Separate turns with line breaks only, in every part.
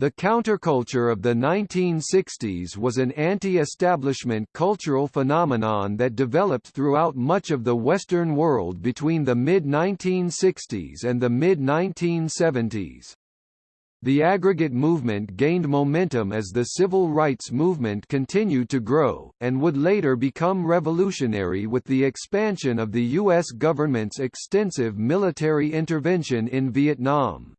The counterculture of the 1960s was an anti-establishment cultural phenomenon that developed throughout much of the Western world between the mid-1960s and the mid-1970s. The aggregate movement gained momentum as the civil rights movement continued to grow, and would later become revolutionary with the expansion of the U.S. government's extensive military intervention in Vietnam.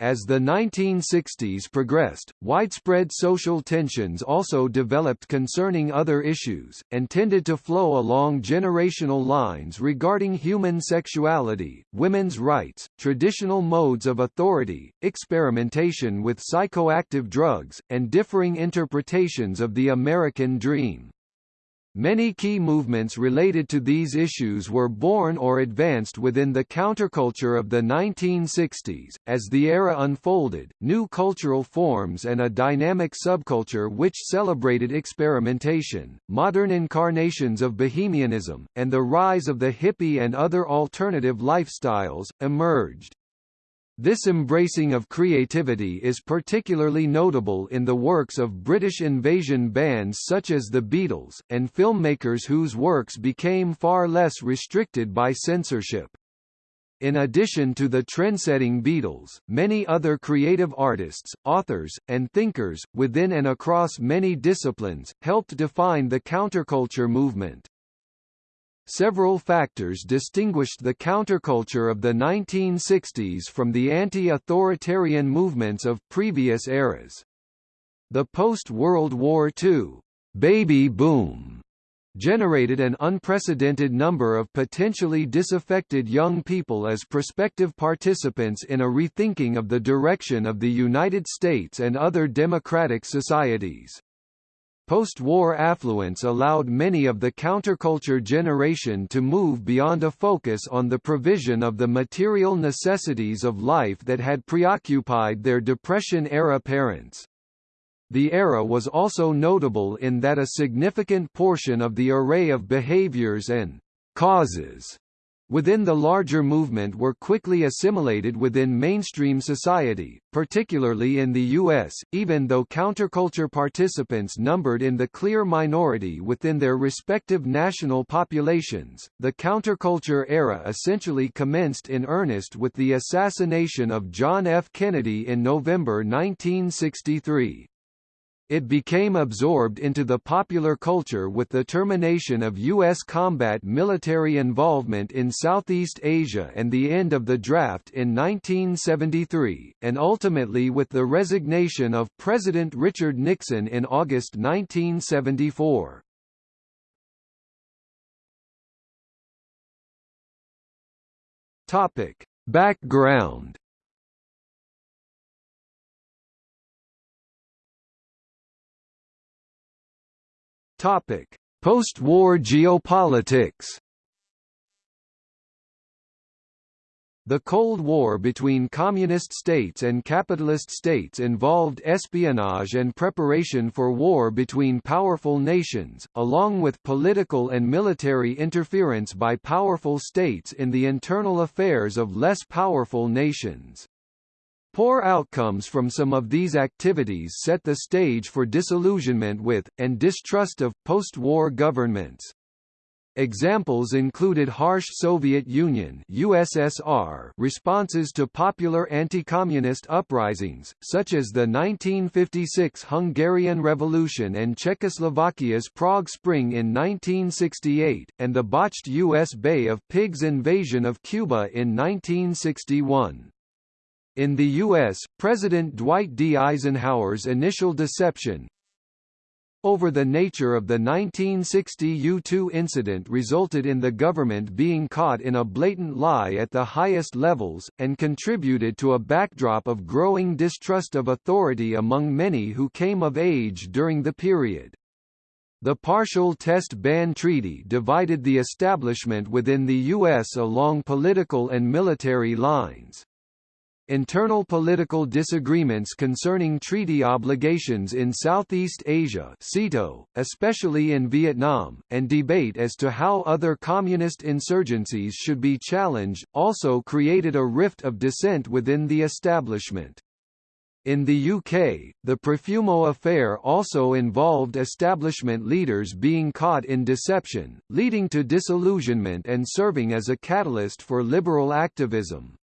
As the 1960s progressed, widespread social tensions also developed concerning other issues, and tended to flow along generational lines regarding human sexuality, women's rights, traditional modes of authority, experimentation with psychoactive drugs, and differing interpretations of the American dream. Many key movements related to these issues were born or advanced within the counterculture of the 1960s. As the era unfolded, new cultural forms and a dynamic subculture which celebrated experimentation, modern incarnations of bohemianism, and the rise of the hippie and other alternative lifestyles, emerged. This embracing of creativity is particularly notable in the works of British invasion bands such as the Beatles, and filmmakers whose works became far less restricted by censorship. In addition to the trendsetting Beatles, many other creative artists, authors, and thinkers, within and across many disciplines, helped define the counterculture movement. Several factors distinguished the counterculture of the 1960s from the anti-authoritarian movements of previous eras. The post-World War II baby boom generated an unprecedented number of potentially disaffected young people as prospective participants in a rethinking of the direction of the United States and other democratic societies. Post-war affluence allowed many of the counterculture generation to move beyond a focus on the provision of the material necessities of life that had preoccupied their Depression-era parents. The era was also notable in that a significant portion of the array of behaviors and causes within the larger movement were quickly assimilated within mainstream society, particularly in the U.S., even though counterculture participants numbered in the clear minority within their respective national populations. The counterculture era essentially commenced in earnest with the assassination of John F. Kennedy in November 1963. It became absorbed into the popular culture with the termination of U.S. combat military involvement in Southeast Asia and the end of the draft in 1973, and ultimately with the resignation of President Richard Nixon in August 1974. Topic. Background Topic: Post-war geopolitics. The Cold War between communist states and capitalist states involved espionage and preparation for war between powerful nations, along with political and military interference by powerful states in the internal affairs of less powerful nations. Poor outcomes from some of these activities set the stage for disillusionment with, and distrust of, post-war governments. Examples included harsh Soviet Union USSR responses to popular anti-communist uprisings, such as the 1956 Hungarian Revolution and Czechoslovakia's Prague Spring in 1968, and the botched U.S. Bay of Pigs invasion of Cuba in 1961. In the U.S., President Dwight D. Eisenhower's initial deception over the nature of the 1960 U-2 incident resulted in the government being caught in a blatant lie at the highest levels, and contributed to a backdrop of growing distrust of authority among many who came of age during the period. The Partial Test Ban Treaty divided the establishment within the U.S. along political and military lines. Internal political disagreements concerning treaty obligations in Southeast Asia (SEATO), especially in Vietnam, and debate as to how other communist insurgencies should be challenged, also created a rift of dissent within the establishment. In the UK, the Profumo affair also involved establishment leaders being caught in deception, leading to disillusionment and serving as a catalyst for liberal activism.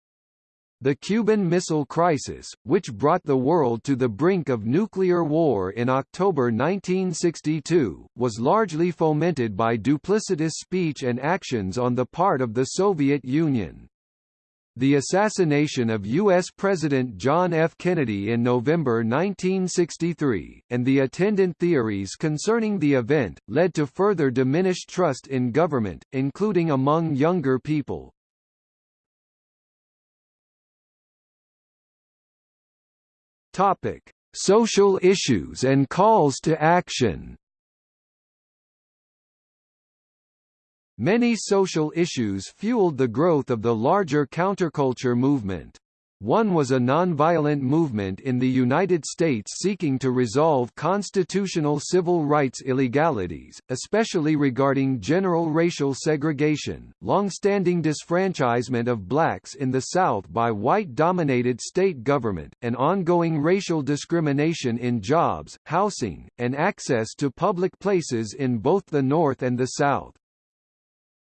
The Cuban Missile Crisis, which brought the world to the brink of nuclear war in October 1962, was largely fomented by duplicitous speech and actions on the part of the Soviet Union. The assassination of U.S. President John F. Kennedy in November 1963, and the attendant theories concerning the event, led to further diminished trust in government, including among younger people. Topic: Social issues and calls to action. Many social issues fueled the growth of the larger counterculture movement. One was a nonviolent movement in the United States seeking to resolve constitutional civil rights illegalities, especially regarding general racial segregation, long-standing disfranchisement of blacks in the South by white-dominated state government, and ongoing racial discrimination in jobs, housing, and access to public places in both the North and the South.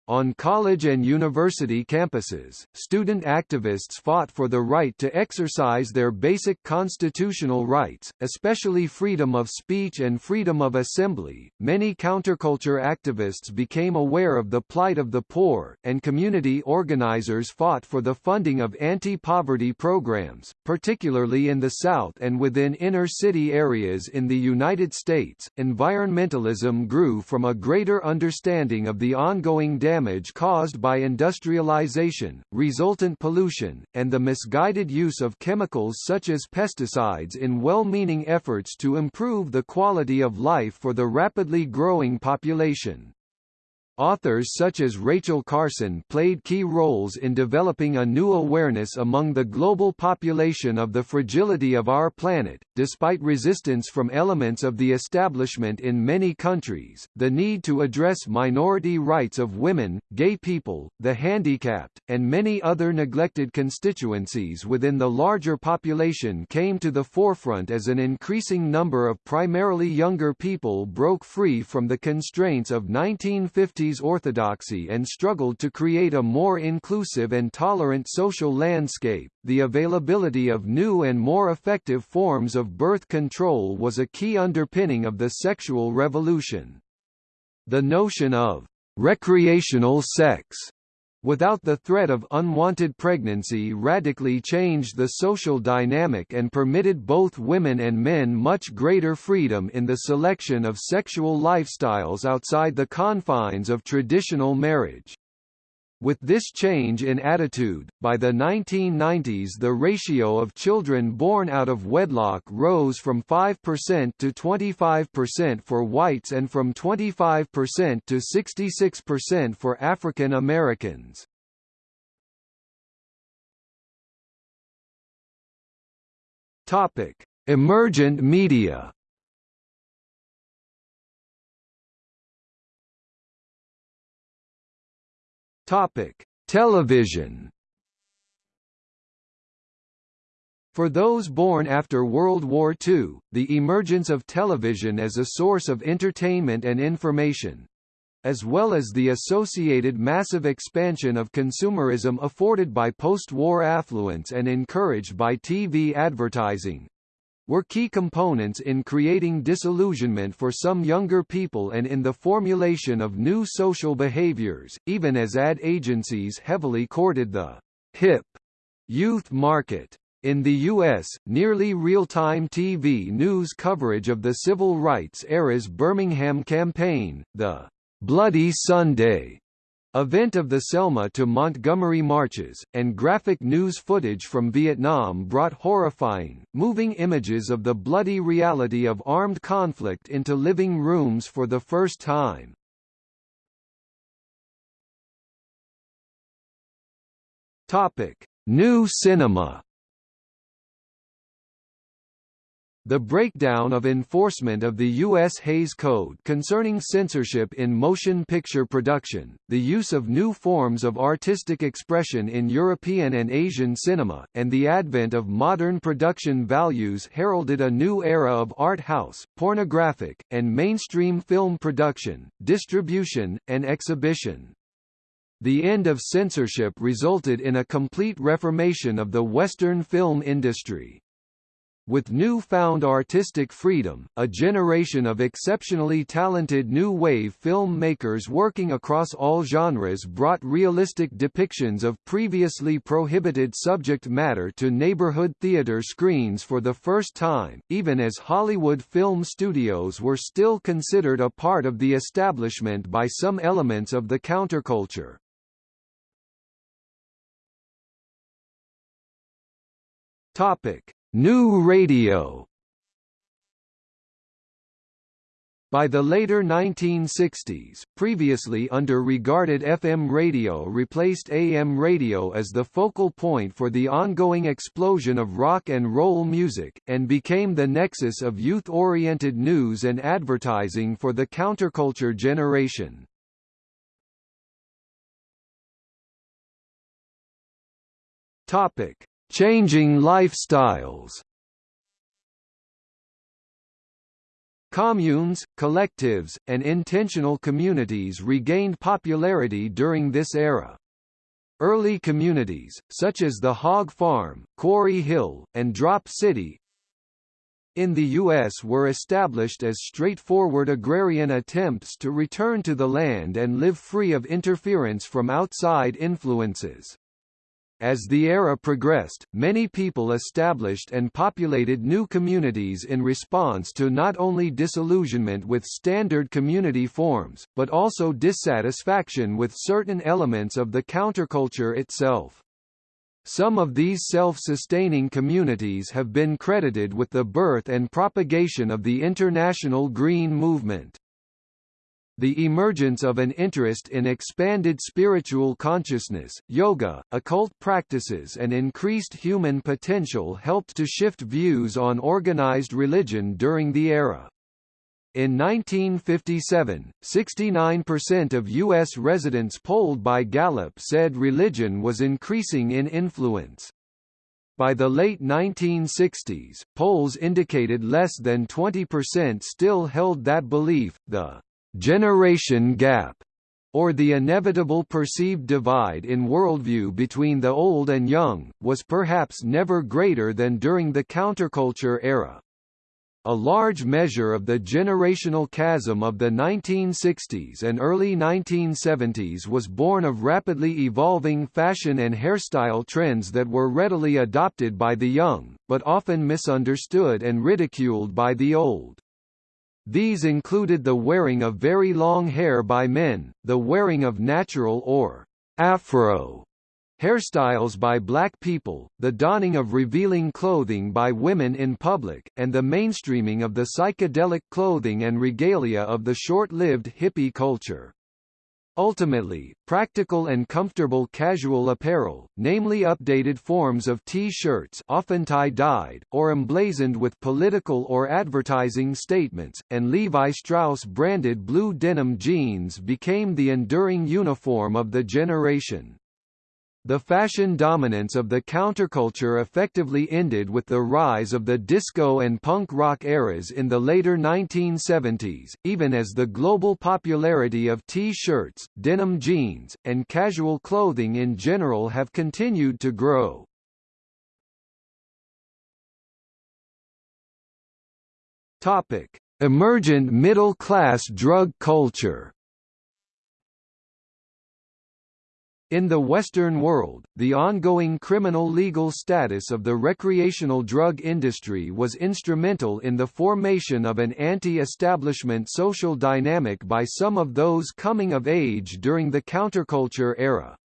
On college and university campuses, student activists fought for the right to exercise their basic constitutional rights, especially freedom of speech and freedom of assembly. Many counterculture activists became aware of the plight of the poor, and community organizers fought for the funding of anti-poverty programs, particularly in the South and within inner-city areas in the United States. Environmentalism grew from a greater understanding of the ongoing damage damage caused by industrialization, resultant pollution, and the misguided use of chemicals such as pesticides in well-meaning efforts to improve the quality of life for the rapidly growing population. Authors such as Rachel Carson played key roles in developing a new awareness among the global population of the fragility of our planet, despite resistance from elements of the establishment in many countries. The need to address minority rights of women, gay people, the handicapped, and many other neglected constituencies within the larger population came to the forefront as an increasing number of primarily younger people broke free from the constraints of 1950 orthodoxy and struggled to create a more inclusive and tolerant social landscape. The availability of new and more effective forms of birth control was a key underpinning of the sexual revolution. The notion of recreational sex without the threat of unwanted pregnancy radically changed the social dynamic and permitted both women and men much greater freedom in the selection of sexual lifestyles outside the confines of traditional marriage. With this change in attitude, by the 1990s the ratio of children born out of wedlock rose from 5% to 25% for whites and from 25% to 66% for African Americans. Emergent media Topic: Television. For those born after World War II, the emergence of television as a source of entertainment and information, as well as the associated massive expansion of consumerism afforded by post-war affluence and encouraged by TV advertising, were key components in creating disillusionment for some younger people and in the formulation of new social behaviors, even as ad agencies heavily courted the hip youth market. In the U.S., nearly real-time TV news coverage of the civil rights era's Birmingham campaign, the Bloody Sunday Event of the Selma to Montgomery marches, and graphic news footage from Vietnam brought horrifying, moving images of the bloody reality of armed conflict into living rooms for the first time. Topic: New cinema The breakdown of enforcement of the U.S. Hays Code concerning censorship in motion picture production, the use of new forms of artistic expression in European and Asian cinema, and the advent of modern production values heralded a new era of art house, pornographic, and mainstream film production, distribution, and exhibition. The end of censorship resulted in a complete reformation of the Western film industry. With new-found artistic freedom, a generation of exceptionally talented new wave filmmakers working across all genres brought realistic depictions of previously prohibited subject matter to neighborhood theater screens for the first time, even as Hollywood film studios were still considered a part of the establishment by some elements of the counterculture. Topic New radio By the later 1960s, previously under-regarded FM radio replaced AM radio as the focal point for the ongoing explosion of rock and roll music, and became the nexus of youth-oriented news and advertising for the counterculture generation. Topic: Changing lifestyles Communes, collectives, and intentional communities regained popularity during this era. Early communities, such as the Hog Farm, Quarry Hill, and Drop City, in the U.S. were established as straightforward agrarian attempts to return to the land and live free of interference from outside influences. As the era progressed, many people established and populated new communities in response to not only disillusionment with standard community forms, but also dissatisfaction with certain elements of the counterculture itself. Some of these self-sustaining communities have been credited with the birth and propagation of the international Green Movement. The emergence of an interest in expanded spiritual consciousness, yoga, occult practices and increased human potential helped to shift views on organized religion during the era. In 1957, 69% of U.S. residents polled by Gallup said religion was increasing in influence. By the late 1960s, polls indicated less than 20% still held that belief. The generation gap, or the inevitable perceived divide in worldview between the old and young, was perhaps never greater than during the counterculture era. A large measure of the generational chasm of the 1960s and early 1970s was born of rapidly evolving fashion and hairstyle trends that were readily adopted by the young, but often misunderstood and ridiculed by the old. These included the wearing of very long hair by men, the wearing of natural or afro hairstyles by black people, the donning of revealing clothing by women in public, and the mainstreaming of the psychedelic clothing and regalia of the short-lived hippie culture. Ultimately, practical and comfortable casual apparel, namely updated forms of T-shirts often tie-dyed, or emblazoned with political or advertising statements, and Levi Strauss branded blue denim jeans became the enduring uniform of the generation. The fashion dominance of the counterculture effectively ended with the rise of the disco and punk rock eras in the later 1970s, even as the global popularity of T-shirts, denim jeans, and casual clothing in general have continued to grow. Topic: Emergent middle-class drug culture In the Western world, the ongoing criminal legal status of the recreational drug industry was instrumental in the formation of an anti-establishment social dynamic by some of those coming of age during the counterculture era.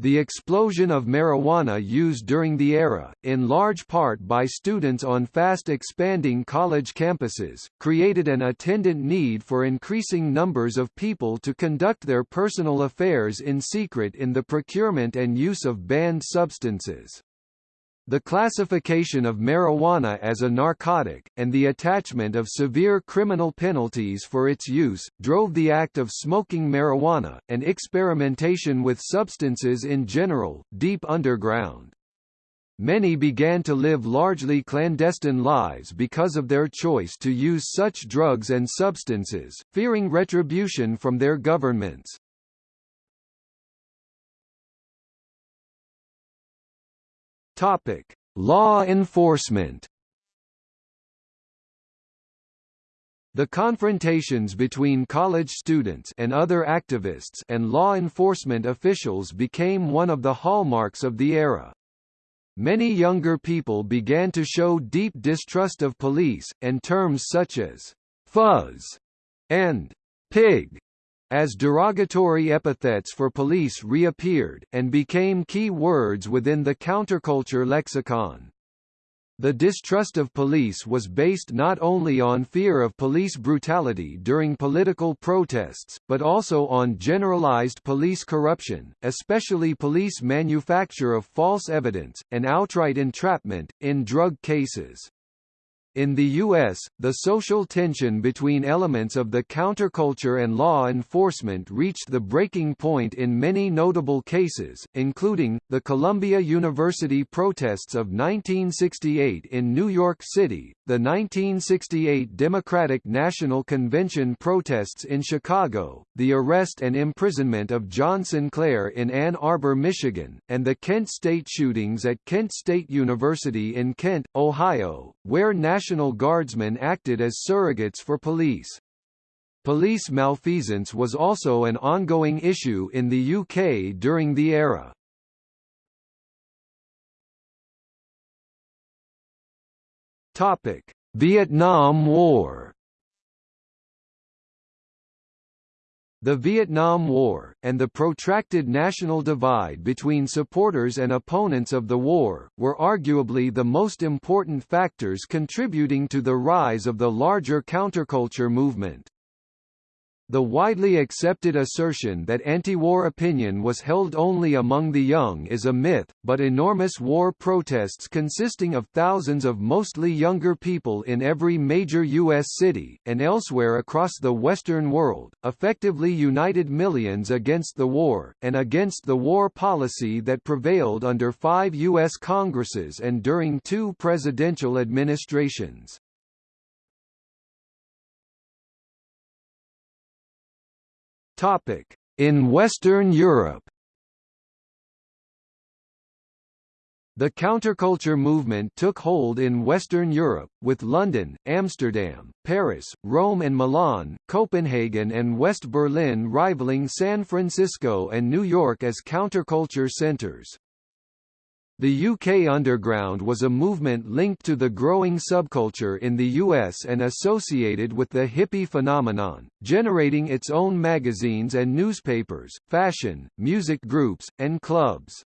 The explosion of marijuana used during the era, in large part by students on fast-expanding college campuses, created an attendant need for increasing numbers of people to conduct their personal affairs in secret in the procurement and use of banned substances. The classification of marijuana as a narcotic, and the attachment of severe criminal penalties for its use, drove the act of smoking marijuana, and experimentation with substances in general, deep underground. Many began to live largely clandestine lives because of their choice to use such drugs and substances, fearing retribution from their governments. Topic: Law enforcement. The confrontations between college students and other activists and law enforcement officials became one of the hallmarks of the era. Many younger people began to show deep distrust of police, and terms such as «fuzz» and «pig» as derogatory epithets for police reappeared, and became key words within the counterculture lexicon. The distrust of police was based not only on fear of police brutality during political protests, but also on generalized police corruption, especially police manufacture of false evidence, and outright entrapment, in drug cases. In the U.S., the social tension between elements of the counterculture and law enforcement reached the breaking point in many notable cases, including, the Columbia University protests of 1968 in New York City, the 1968 Democratic National Convention protests in Chicago, the arrest and imprisonment of John Sinclair in Ann Arbor, Michigan, and the Kent State shootings at Kent State University in Kent, Ohio, where national National Guardsmen acted as surrogates for police. Police malfeasance was also an ongoing issue in the UK during the era. Topic: Vietnam War The Vietnam War, and the protracted national divide between supporters and opponents of the war, were arguably the most important factors contributing to the rise of the larger counterculture movement. The widely accepted assertion that anti-war opinion was held only among the young is a myth, but enormous war protests consisting of thousands of mostly younger people in every major U.S. city, and elsewhere across the Western world, effectively united millions against the war, and against the war policy that prevailed under five U.S. Congresses and during two presidential administrations. Topic: In Western Europe. The counterculture movement took hold in Western Europe, with London, Amsterdam, Paris, Rome and Milan, Copenhagen and West Berlin rivaling San Francisco and New York as counterculture centers. The UK Underground was a movement linked to the growing subculture in the US and associated with the hippie phenomenon, generating its own magazines and newspapers, fashion, music groups, and clubs.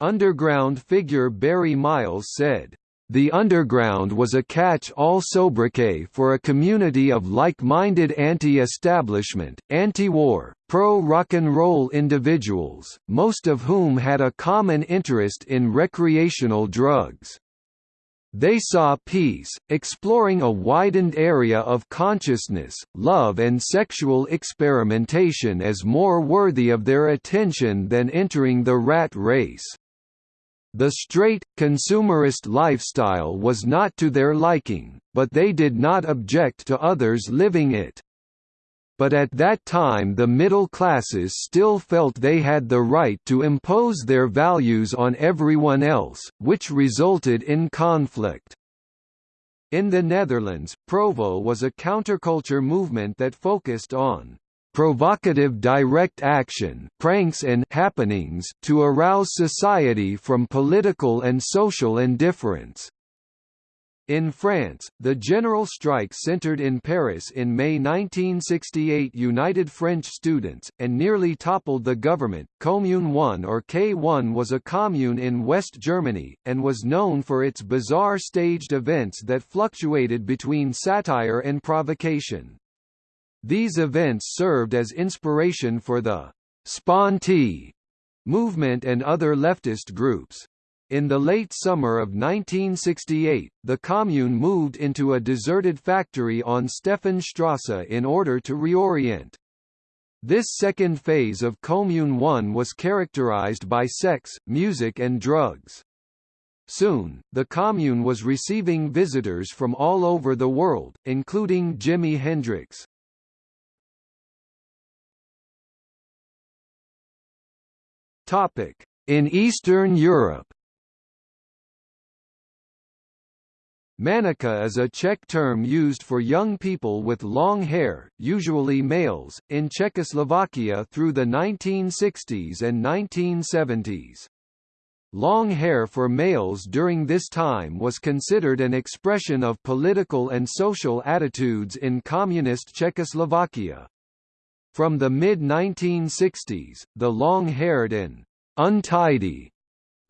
Underground figure Barry Miles said, the Underground was a catch-all sobriquet for a community of like-minded anti-establishment, anti-war, pro-rock and roll individuals, most of whom had a common interest in recreational drugs. They saw peace, exploring a widened area of consciousness, love and sexual experimentation as more worthy of their attention than entering the rat race. The straight, consumerist lifestyle was not to their liking, but they did not object to others living it. But at that time the middle classes still felt they had the right to impose their values on everyone else, which resulted in conflict. In the Netherlands, Provo was a counterculture movement that focused on provocative direct action pranks and happenings to arouse society from political and social indifference. In France, the general strike centered in Paris in May 1968 united French students, and nearly toppled the government. Commune 1 or K1 was a commune in West Germany, and was known for its bizarre staged events that fluctuated between satire and provocation. These events served as inspiration for the Sponti movement and other leftist groups. In the late summer of 1968, the commune moved into a deserted factory on Stephanstrasse in order to reorient. This second phase of Commune 1 was characterized by sex, music and drugs. Soon, the commune was receiving visitors from all over the world, including Jimi Hendrix. In Eastern Europe Manika is a Czech term used for young people with long hair, usually males, in Czechoslovakia through the 1960s and 1970s. Long hair for males during this time was considered an expression of political and social attitudes in communist Czechoslovakia. From the mid-1960s, the long-haired and untidy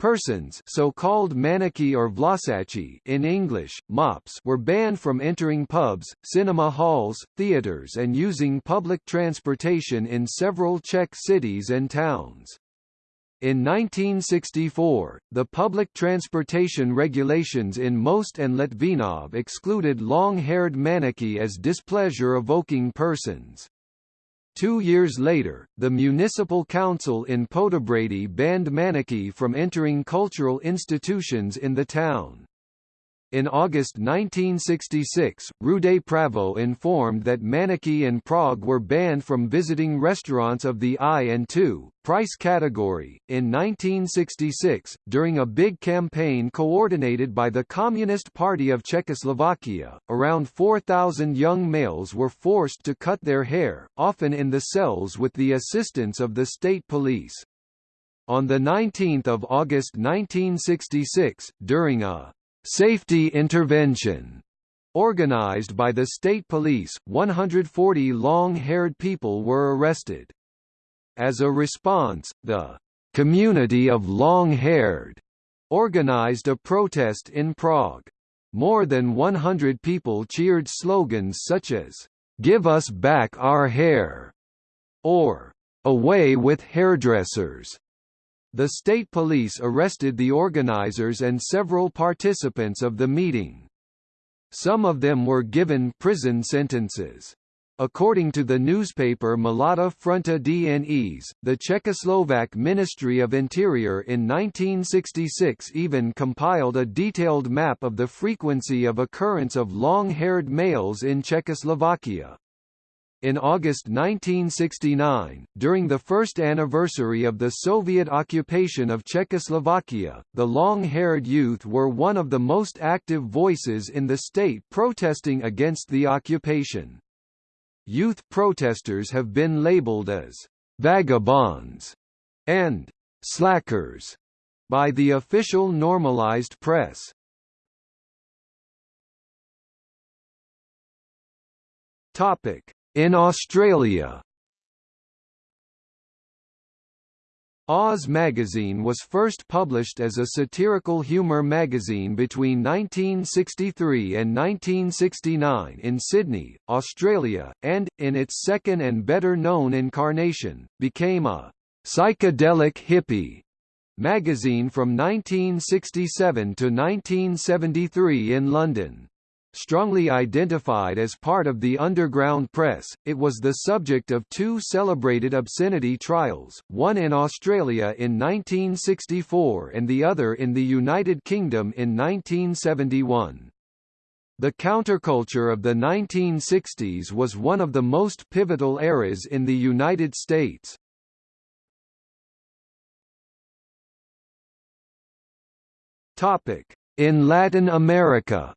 Persons so-called maniki or vlasachi in English, mops were banned from entering pubs, cinema halls, theaters and using public transportation in several Czech cities and towns. In 1964, the public transportation regulations in Most and Litvinov excluded long-haired maniki as displeasure-evoking persons. Two years later, the municipal council in Poděbrady banned Maniki from entering cultural institutions in the town. In August 1966, Rude Pravo informed that Maniki and Prague were banned from visiting restaurants of the I and II price category. In 1966, during a big campaign coordinated by the Communist Party of Czechoslovakia, around 4,000 young males were forced to cut their hair, often in the cells with the assistance of the state police. On 19 August 1966, during a Safety Intervention Organized by the state police, 140 long-haired people were arrested. As a response, the Community of Long-Haired organized a protest in Prague. More than 100 people cheered slogans such as, "'Give us back our hair' or "'Away with hairdressers' The state police arrested the organizers and several participants of the meeting. Some of them were given prison sentences. According to the newspaper Mladá Fronta DNES, the Czechoslovak Ministry of Interior in 1966 even compiled a detailed map of the frequency of occurrence of long-haired males in Czechoslovakia. In August 1969, during the first anniversary of the Soviet occupation of Czechoslovakia, the long-haired youth were one of the most active voices in the state protesting against the occupation. Youth protesters have been labeled as «vagabonds» and «slackers» by the official normalized press. Topic in Australia Oz magazine was first published as a satirical humour magazine between 1963 and 1969 in Sydney, Australia, and, in its second and better-known incarnation, became a «psychedelic hippie» magazine from 1967 to 1973 in London. Strongly identified as part of the underground press, it was the subject of two celebrated obscenity trials, one in Australia in 1964 and the other in the United Kingdom in 1971. The counterculture of the 1960s was one of the most pivotal eras in the United States. In Latin America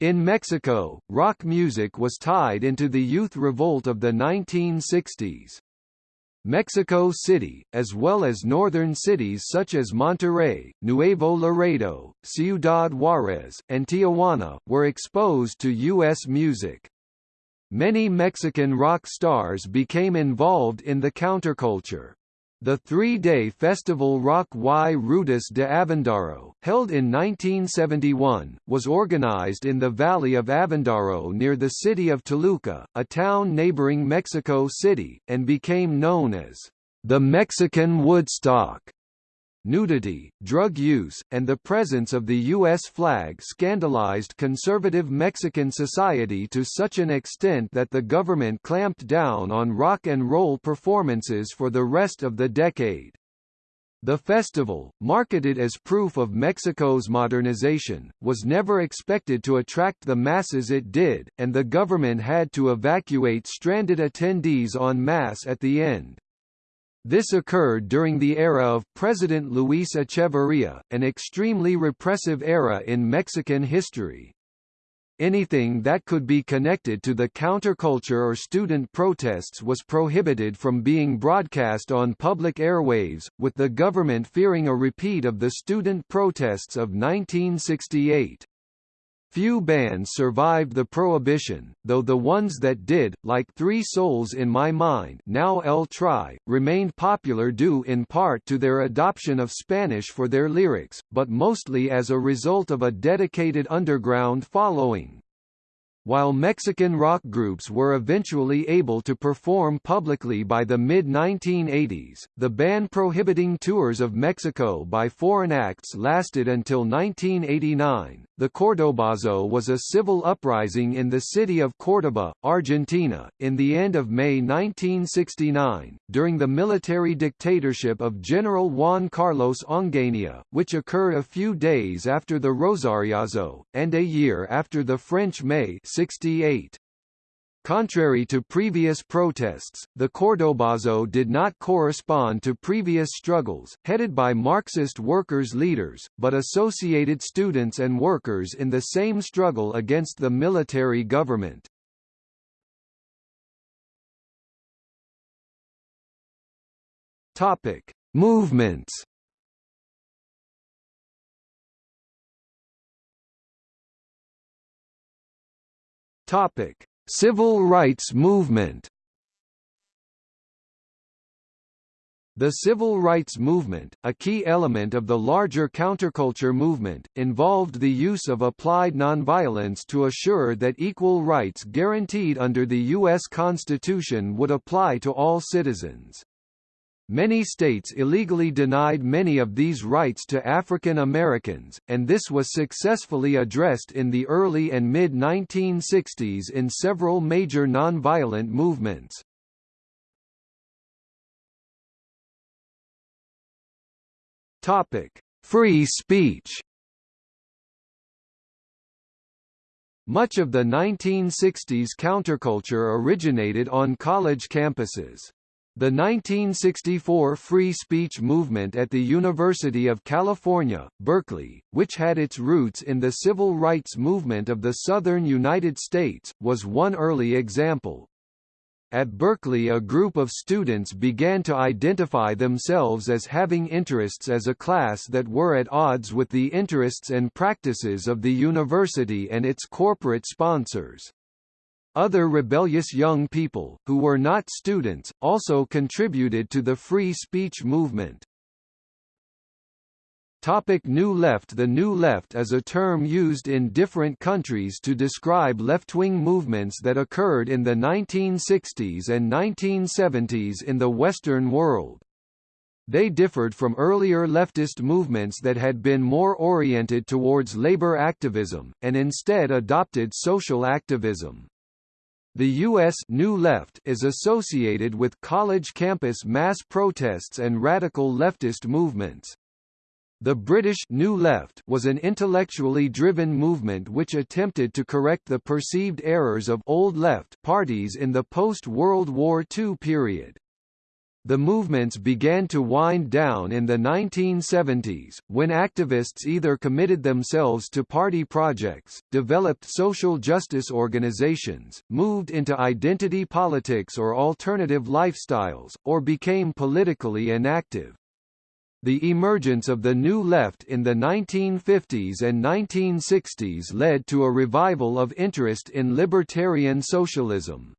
In Mexico, rock music was tied into the youth revolt of the 1960s. Mexico City, as well as northern cities such as Monterrey, Nuevo Laredo, Ciudad Juarez, and Tijuana, were exposed to U.S. music. Many Mexican rock stars became involved in the counterculture. The three-day festival Rock y Ruedas de Avándaro, held in 1971, was organized in the valley of Avándaro near the city of Toluca, a town neighboring Mexico City, and became known as the Mexican Woodstock nudity, drug use, and the presence of the U.S. flag scandalized conservative Mexican society to such an extent that the government clamped down on rock and roll performances for the rest of the decade. The festival, marketed as proof of Mexico's modernization, was never expected to attract the masses it did, and the government had to evacuate stranded attendees en masse at the end. This occurred during the era of President Luis Echeverría, an extremely repressive era in Mexican history. Anything that could be connected to the counterculture or student protests was prohibited from being broadcast on public airwaves, with the government fearing a repeat of the student protests of 1968. Few bands survived the prohibition, though the ones that did, like Three Souls in My Mind now El Tri, remained popular due in part to their adoption of Spanish for their lyrics, but mostly as a result of a dedicated underground following. While Mexican rock groups were eventually able to perform publicly by the mid-1980s, the ban prohibiting tours of Mexico by foreign acts lasted until 1989. The Cordobazo was a civil uprising in the city of Córdoba, Argentina, in the end of May 1969, during the military dictatorship of General Juan Carlos Onganía, which occurred a few days after the Rosariazo, and a year after the French May 68. Contrary to previous protests, the Cordobazo did not correspond to previous struggles, headed by Marxist workers' leaders, but associated students and workers in the same struggle against the military government. Topic: Movements. Topic: Civil rights movement. The civil rights movement, a key element of the larger counterculture movement, involved the use of applied nonviolence to assure that equal rights guaranteed under the U.S. Constitution would apply to all citizens. Many states illegally denied many of these rights to African Americans, and this was successfully addressed in the early and mid-1960s in several major nonviolent movements. Free speech Much of the 1960s counterculture originated on college campuses. The 1964 free speech movement at the University of California, Berkeley, which had its roots in the civil rights movement of the southern United States, was one early example. At Berkeley a group of students began to identify themselves as having interests as a class that were at odds with the interests and practices of the university and its corporate sponsors. Other rebellious young people, who were not students, also contributed to the free speech movement. Topic New Left The New Left is a term used in different countries to describe left-wing movements that occurred in the 1960s and 1970s in the Western world. They differed from earlier leftist movements that had been more oriented towards labor activism, and instead adopted social activism. The U.S. New Left is associated with college campus mass protests and radical leftist movements. The British New Left was an intellectually driven movement which attempted to correct the perceived errors of Old Left parties in the post-World War II period. The movements began to wind down in the 1970s, when activists either committed themselves to party projects, developed social justice organizations, moved into identity politics or alternative lifestyles, or became politically inactive. The emergence of the New Left in the 1950s and 1960s led to a revival of interest in libertarian socialism.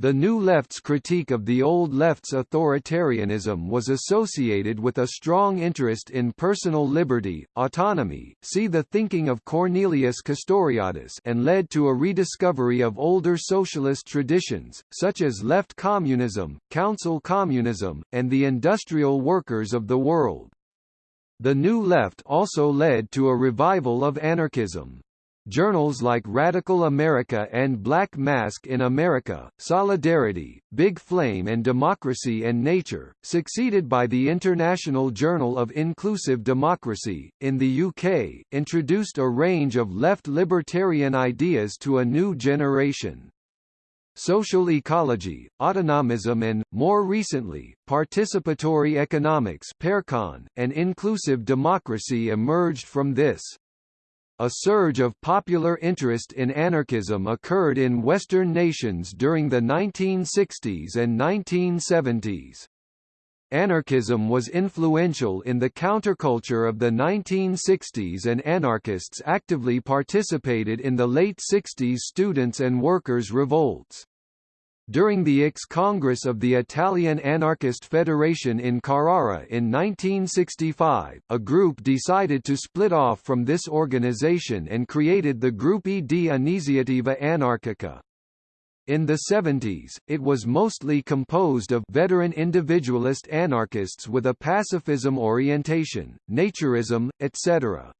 The New Left's critique of the Old Left's authoritarianism was associated with a strong interest in personal liberty, autonomy see the thinking of Cornelius Castoriadis and led to a rediscovery of older socialist traditions, such as left communism, council communism, and the industrial workers of the world. The New Left also led to a revival of anarchism. Journals like Radical America and Black Mask in America, Solidarity, Big Flame and Democracy and Nature, succeeded by the International Journal of Inclusive Democracy, in the UK, introduced a range of left libertarian ideas to a new generation. Social ecology, autonomism and, more recently, participatory economics and inclusive democracy emerged from this. A surge of popular interest in anarchism occurred in Western nations during the 1960s and 1970s. Anarchism was influential in the counterculture of the 1960s and anarchists actively participated in the late 60s students' and workers' revolts. During the ex-Congress of the Italian Anarchist Federation in Carrara in 1965, a group decided to split off from this organization and created the Gruppi di Iniziativa Anarchica. In the 70s, it was mostly composed of veteran individualist anarchists with a pacifism orientation, naturism, etc.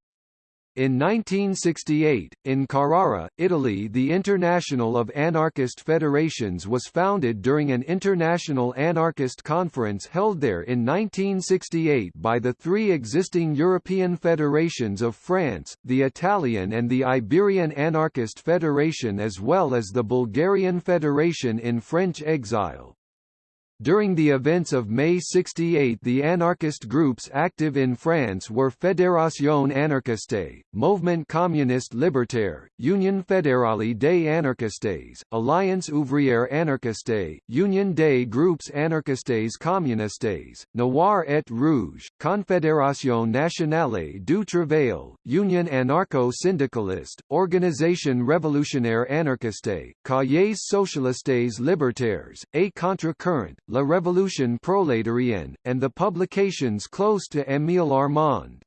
In 1968, in Carrara, Italy the International of Anarchist Federations was founded during an international anarchist conference held there in 1968 by the three existing European federations of France, the Italian and the Iberian Anarchist Federation as well as the Bulgarian Federation in French exile. During the events of May 68 the anarchist groups active in France were Fédération Anarchiste, Mouvement Communiste Libertaire, Union Fédérale des Anarchistes, Alliance Ouvrière Anarchiste, Union des Groupes Anarchistes Communistes, Noir et Rouge, Confédération Nationale du Travail, Union Anarcho-Syndicaliste, Organisation Révolutionnaire Anarchiste, Cahiers Socialistes Libertaires, A Contre-Courant, La Révolution Prolétarienne, and the publications close to Émile Armand.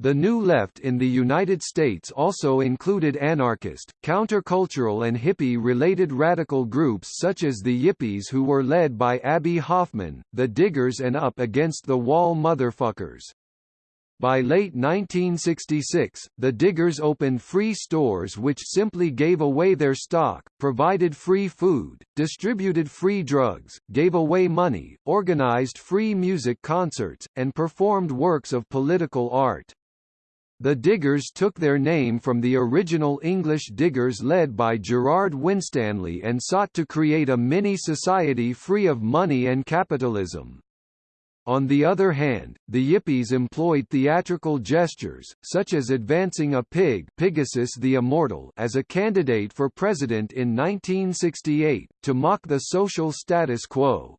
The New Left in the United States also included anarchist, countercultural and hippie-related radical groups such as the Yippies who were led by Abbie Hoffman, the Diggers and Up Against the Wall Motherfuckers. By late 1966, the Diggers opened free stores which simply gave away their stock, provided free food, distributed free drugs, gave away money, organized free music concerts, and performed works of political art. The Diggers took their name from the original English Diggers led by Gerard Winstanley and sought to create a mini-society free of money and capitalism. On the other hand, the Yippies employed theatrical gestures, such as advancing a pig Pigasus the Immortal as a candidate for president in 1968, to mock the social status quo.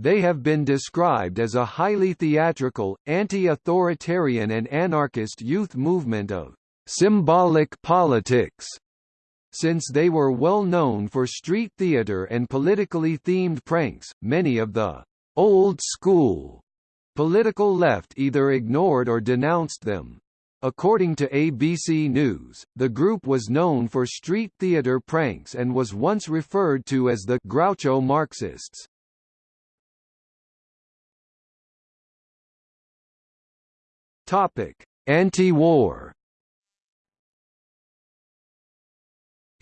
They have been described as a highly theatrical, anti-authoritarian and anarchist youth movement of symbolic politics since they were well known for street theater and politically themed pranks, many of the old school political left either ignored or denounced them. According to ABC News, the group was known for street theater pranks and was once referred to as the Groucho Marxists. Topic: Anti-war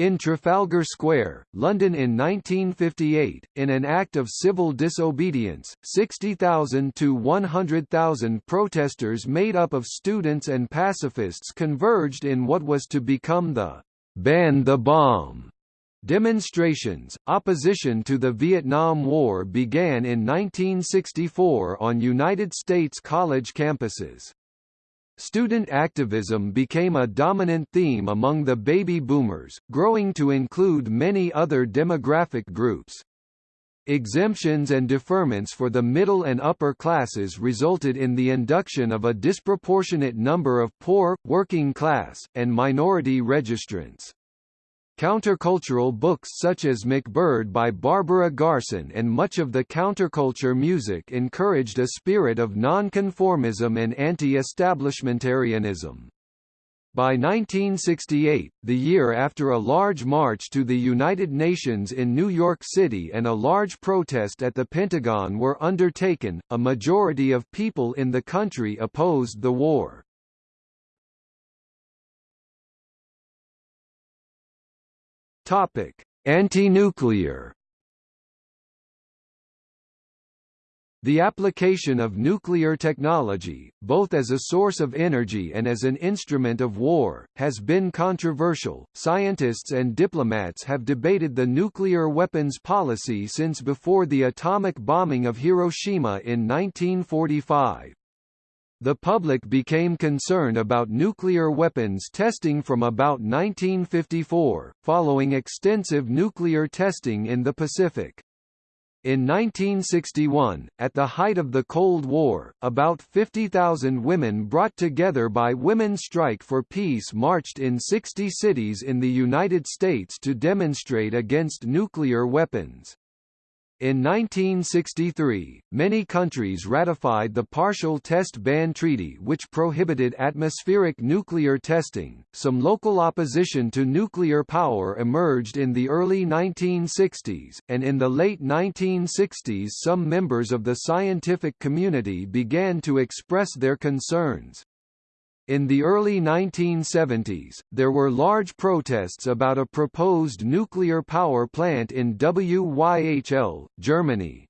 In Trafalgar Square, London in 1958, in an act of civil disobedience, 60,000 to 100,000 protesters made up of students and pacifists converged in what was to become the Ban the Bomb Demonstrations, opposition to the Vietnam War began in 1964 on United States college campuses. Student activism became a dominant theme among the baby boomers, growing to include many other demographic groups. Exemptions and deferments for the middle and upper classes resulted in the induction of a disproportionate number of poor, working class, and minority registrants. Countercultural books such as MacBird by Barbara Garson and much of the counterculture music encouraged a spirit of nonconformism and anti-establishmentarianism. By 1968, the year after a large march to the United Nations in New York City and a large protest at the Pentagon were undertaken, a majority of people in the country opposed the war. Anti-nuclear The application of nuclear technology, both as a source of energy and as an instrument of war, has been controversial. Scientists and diplomats have debated the nuclear weapons policy since before the atomic bombing of Hiroshima in 1945. The public became concerned about nuclear weapons testing from about 1954, following extensive nuclear testing in the Pacific. In 1961, at the height of the Cold War, about 50,000 women brought together by Women's Strike for Peace marched in 60 cities in the United States to demonstrate against nuclear weapons. In 1963, many countries ratified the Partial Test Ban Treaty which prohibited atmospheric nuclear testing. Some local opposition to nuclear power emerged in the early 1960s, and in the late 1960s some members of the scientific community began to express their concerns. In the early 1970s, there were large protests about a proposed nuclear power plant in Wyhl, Germany.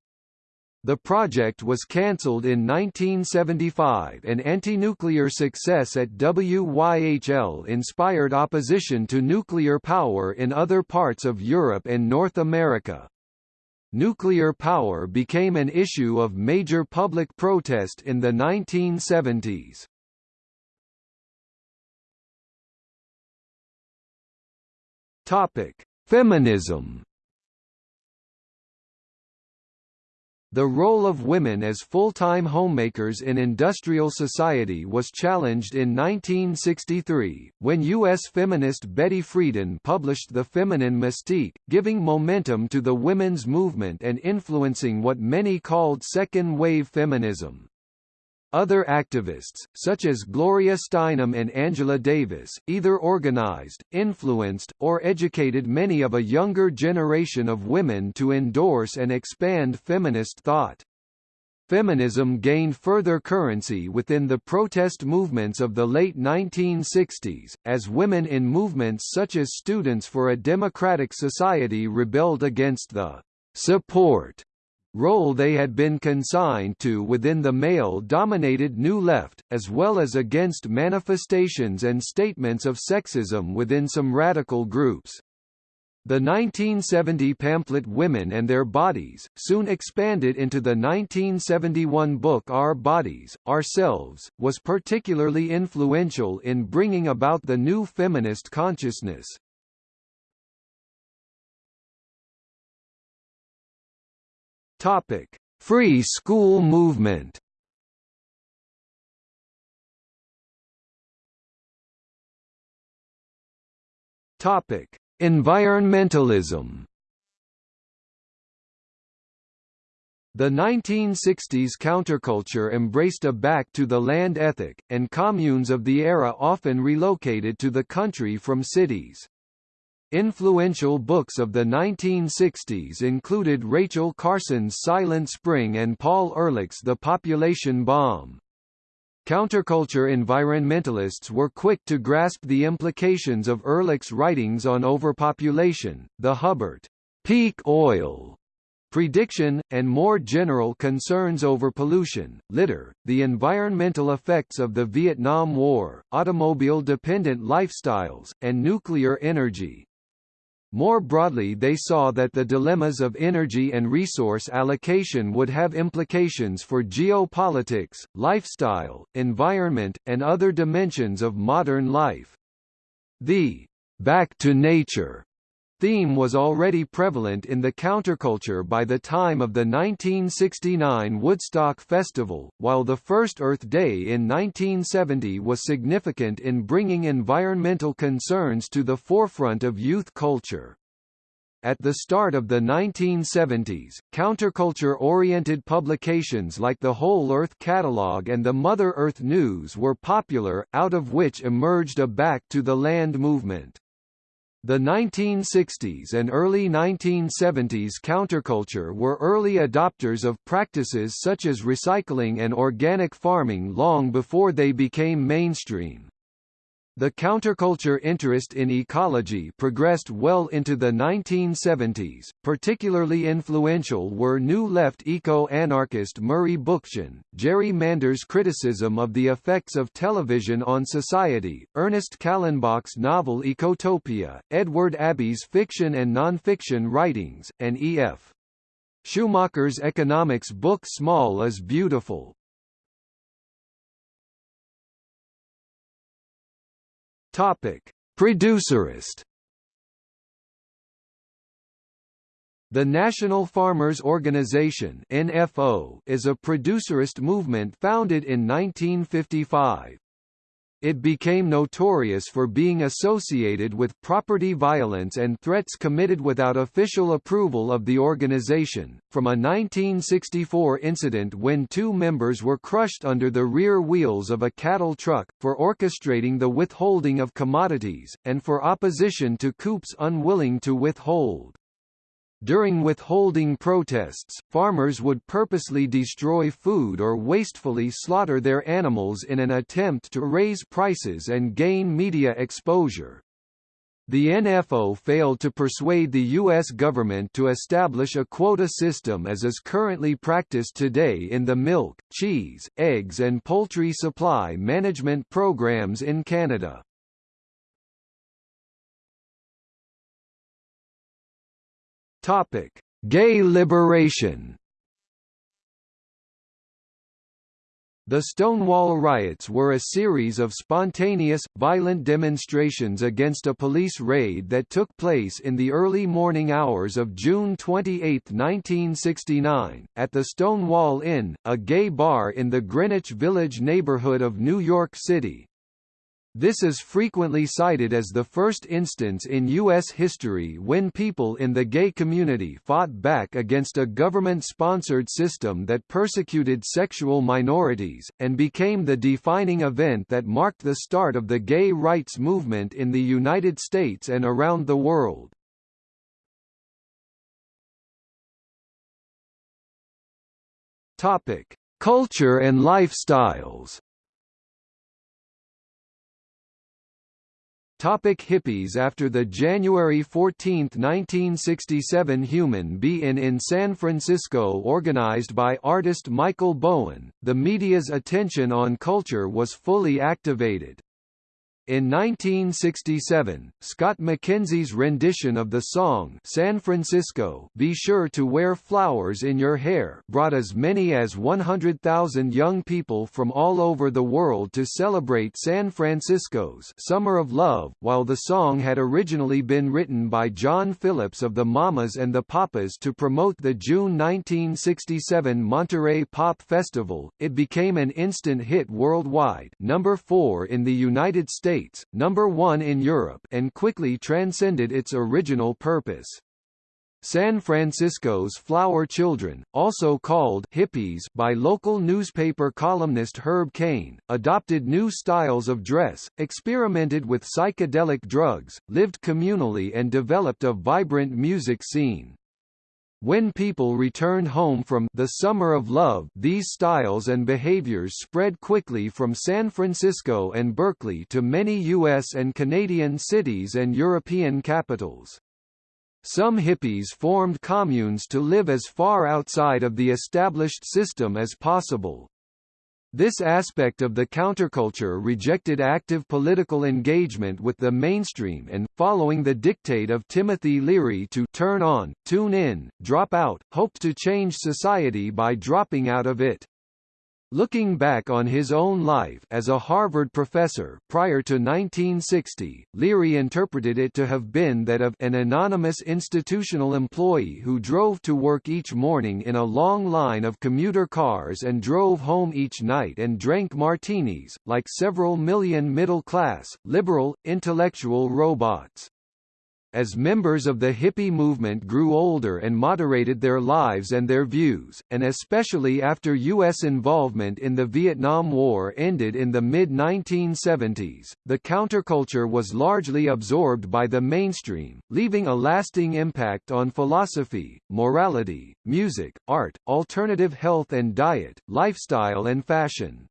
The project was cancelled in 1975 and anti-nuclear success at Wyhl inspired opposition to nuclear power in other parts of Europe and North America. Nuclear power became an issue of major public protest in the 1970s. Topic: Feminism. The role of women as full-time homemakers in industrial society was challenged in 1963, when U.S. feminist Betty Friedan published The Feminine Mystique, giving momentum to the women's movement and influencing what many called second-wave feminism. Other activists, such as Gloria Steinem and Angela Davis, either organized, influenced, or educated many of a younger generation of women to endorse and expand feminist thought. Feminism gained further currency within the protest movements of the late 1960s, as women in movements such as Students for a Democratic Society rebelled against the support role they had been consigned to within the male-dominated New Left, as well as against manifestations and statements of sexism within some radical groups. The 1970 pamphlet Women and Their Bodies, soon expanded into the 1971 book Our Bodies, Ourselves, was particularly influential in bringing about the new feminist consciousness. Topic: Free school movement. Topic: Environmentalism. The 1960s counterculture embraced a back-to-the-land ethic, and communes of the era often relocated to the country from cities. Influential books of the 1960s included Rachel Carson's Silent Spring and Paul Ehrlich's The Population Bomb. Counterculture environmentalists were quick to grasp the implications of Ehrlich's writings on overpopulation, the Hubbert peak oil prediction, and more general concerns over pollution, litter, the environmental effects of the Vietnam War, automobile-dependent lifestyles, and nuclear energy. More broadly they saw that the dilemmas of energy and resource allocation would have implications for geopolitics, lifestyle, environment, and other dimensions of modern life. The «back to nature» theme was already prevalent in the counterculture by the time of the 1969 Woodstock Festival, while the first Earth Day in 1970 was significant in bringing environmental concerns to the forefront of youth culture. At the start of the 1970s, counterculture-oriented publications like the Whole Earth Catalog and the Mother Earth News were popular, out of which emerged a Back to the Land movement. The 1960s and early 1970s counterculture were early adopters of practices such as recycling and organic farming long before they became mainstream. The counterculture interest in ecology progressed well into the 1970s. Particularly influential were New Left eco-anarchist Murray Bookchin, Jerry Mander's criticism of the effects of television on society, Ernest Callenbach's novel Ecotopia, Edward Abbey's fiction and non-fiction writings, and E.F. Schumacher's economics book Small is Beautiful. Topic: Producerist. The National Farmers Organization (NFO) is a producerist movement founded in 1955. It became notorious for being associated with property violence and threats committed without official approval of the organization, from a 1964 incident when two members were crushed under the rear wheels of a cattle truck, for orchestrating the withholding of commodities, and for opposition to coups unwilling to withhold. During withholding protests, farmers would purposely destroy food or wastefully slaughter their animals in an attempt to raise prices and gain media exposure. The NFO failed to persuade the U.S. government to establish a quota system as is currently practiced today in the milk, cheese, eggs and poultry supply management programs in Canada. Topic: Gay liberation. The Stonewall riots were a series of spontaneous, violent demonstrations against a police raid that took place in the early morning hours of June 28, 1969, at the Stonewall Inn, a gay bar in the Greenwich Village neighborhood of New York City. This is frequently cited as the first instance in U.S. history when people in the gay community fought back against a government-sponsored system that persecuted sexual minorities, and became the defining event that marked the start of the gay rights movement in the United States and around the world. Culture and lifestyles Topic hippies After the January 14, 1967 Human Be-In in San Francisco organized by artist Michael Bowen, the media's attention on culture was fully activated. In 1967, Scott McKenzie's rendition of the song San Francisco Be Sure to Wear Flowers in Your Hair brought as many as 100,000 young people from all over the world to celebrate San Francisco's Summer of Love. While the song had originally been written by John Phillips of the Mamas and the Papas to promote the June 1967 Monterey Pop Festival, it became an instant hit worldwide number 4 in the United States States, number one in Europe and quickly transcended its original purpose. San Francisco's flower children, also called hippies by local newspaper columnist Herb Caen, adopted new styles of dress, experimented with psychedelic drugs, lived communally and developed a vibrant music scene. When people returned home from the Summer of Love these styles and behaviors spread quickly from San Francisco and Berkeley to many U.S. and Canadian cities and European capitals. Some hippies formed communes to live as far outside of the established system as possible. This aspect of the counterculture rejected active political engagement with the mainstream and, following the dictate of Timothy Leary to turn on, tune in, drop out, hoped to change society by dropping out of it. Looking back on his own life as a Harvard professor prior to 1960, Leary interpreted it to have been that of an anonymous institutional employee who drove to work each morning in a long line of commuter cars and drove home each night and drank martinis, like several million middle-class, liberal, intellectual robots. As members of the hippie movement grew older and moderated their lives and their views, and especially after U.S. involvement in the Vietnam War ended in the mid-1970s, the counterculture was largely absorbed by the mainstream, leaving a lasting impact on philosophy, morality, music, art, alternative health and diet, lifestyle and fashion.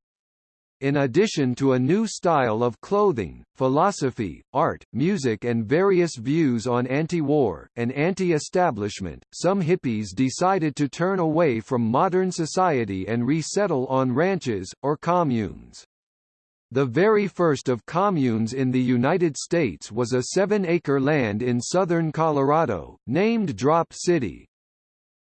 In addition to a new style of clothing, philosophy, art, music and various views on anti-war, and anti-establishment, some hippies decided to turn away from modern society and resettle on ranches, or communes. The very first of communes in the United States was a seven-acre land in southern Colorado, named Drop City.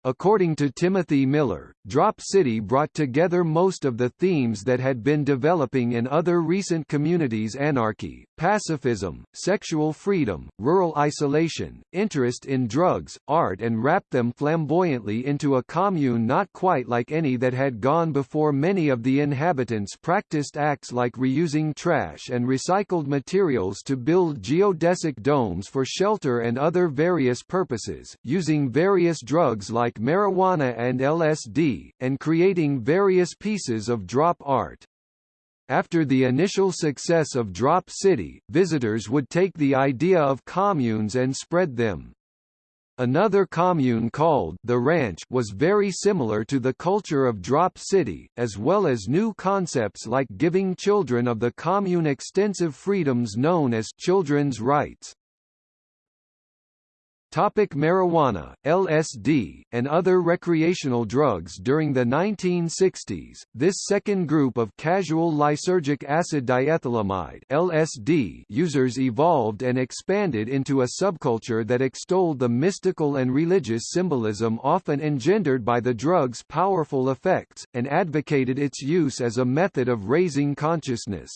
According to Timothy Miller, Drop City brought together most of the themes that had been developing in other recent communities anarchy, pacifism, sexual freedom, rural isolation, interest in drugs, art and wrapped them flamboyantly into a commune not quite like any that had gone before many of the inhabitants practiced acts like reusing trash and recycled materials to build geodesic domes for shelter and other various purposes, using various drugs like like marijuana and LSD, and creating various pieces of drop art. After the initial success of Drop City, visitors would take the idea of communes and spread them. Another commune called The Ranch was very similar to the culture of Drop City, as well as new concepts like giving children of the commune extensive freedoms known as children's rights. Topic marijuana, LSD, and other recreational drugs During the 1960s, this second group of casual lysergic acid diethylamide LSD users evolved and expanded into a subculture that extolled the mystical and religious symbolism often engendered by the drug's powerful effects, and advocated its use as a method of raising consciousness.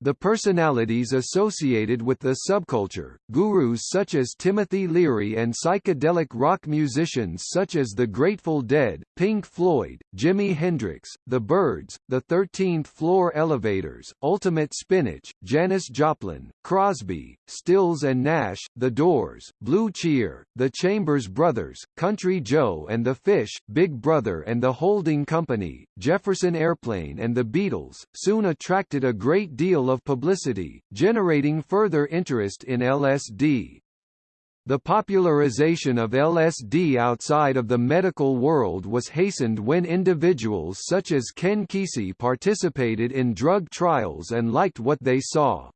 The personalities associated with the subculture, gurus such as Timothy Leary and psychedelic rock musicians such as The Grateful Dead, Pink Floyd, Jimi Hendrix, The Byrds, The 13th Floor Elevators, Ultimate Spinach, Janis Joplin, Crosby, Stills and Nash, The Doors, Blue Cheer, The Chambers Brothers, Country Joe and the Fish, Big Brother and the Holding Company, Jefferson Airplane and the Beatles, soon attracted a great deal of publicity, generating further interest in LSD. The popularization of LSD outside of the medical world was hastened when individuals such as Ken Kesey participated in drug trials and liked what they saw.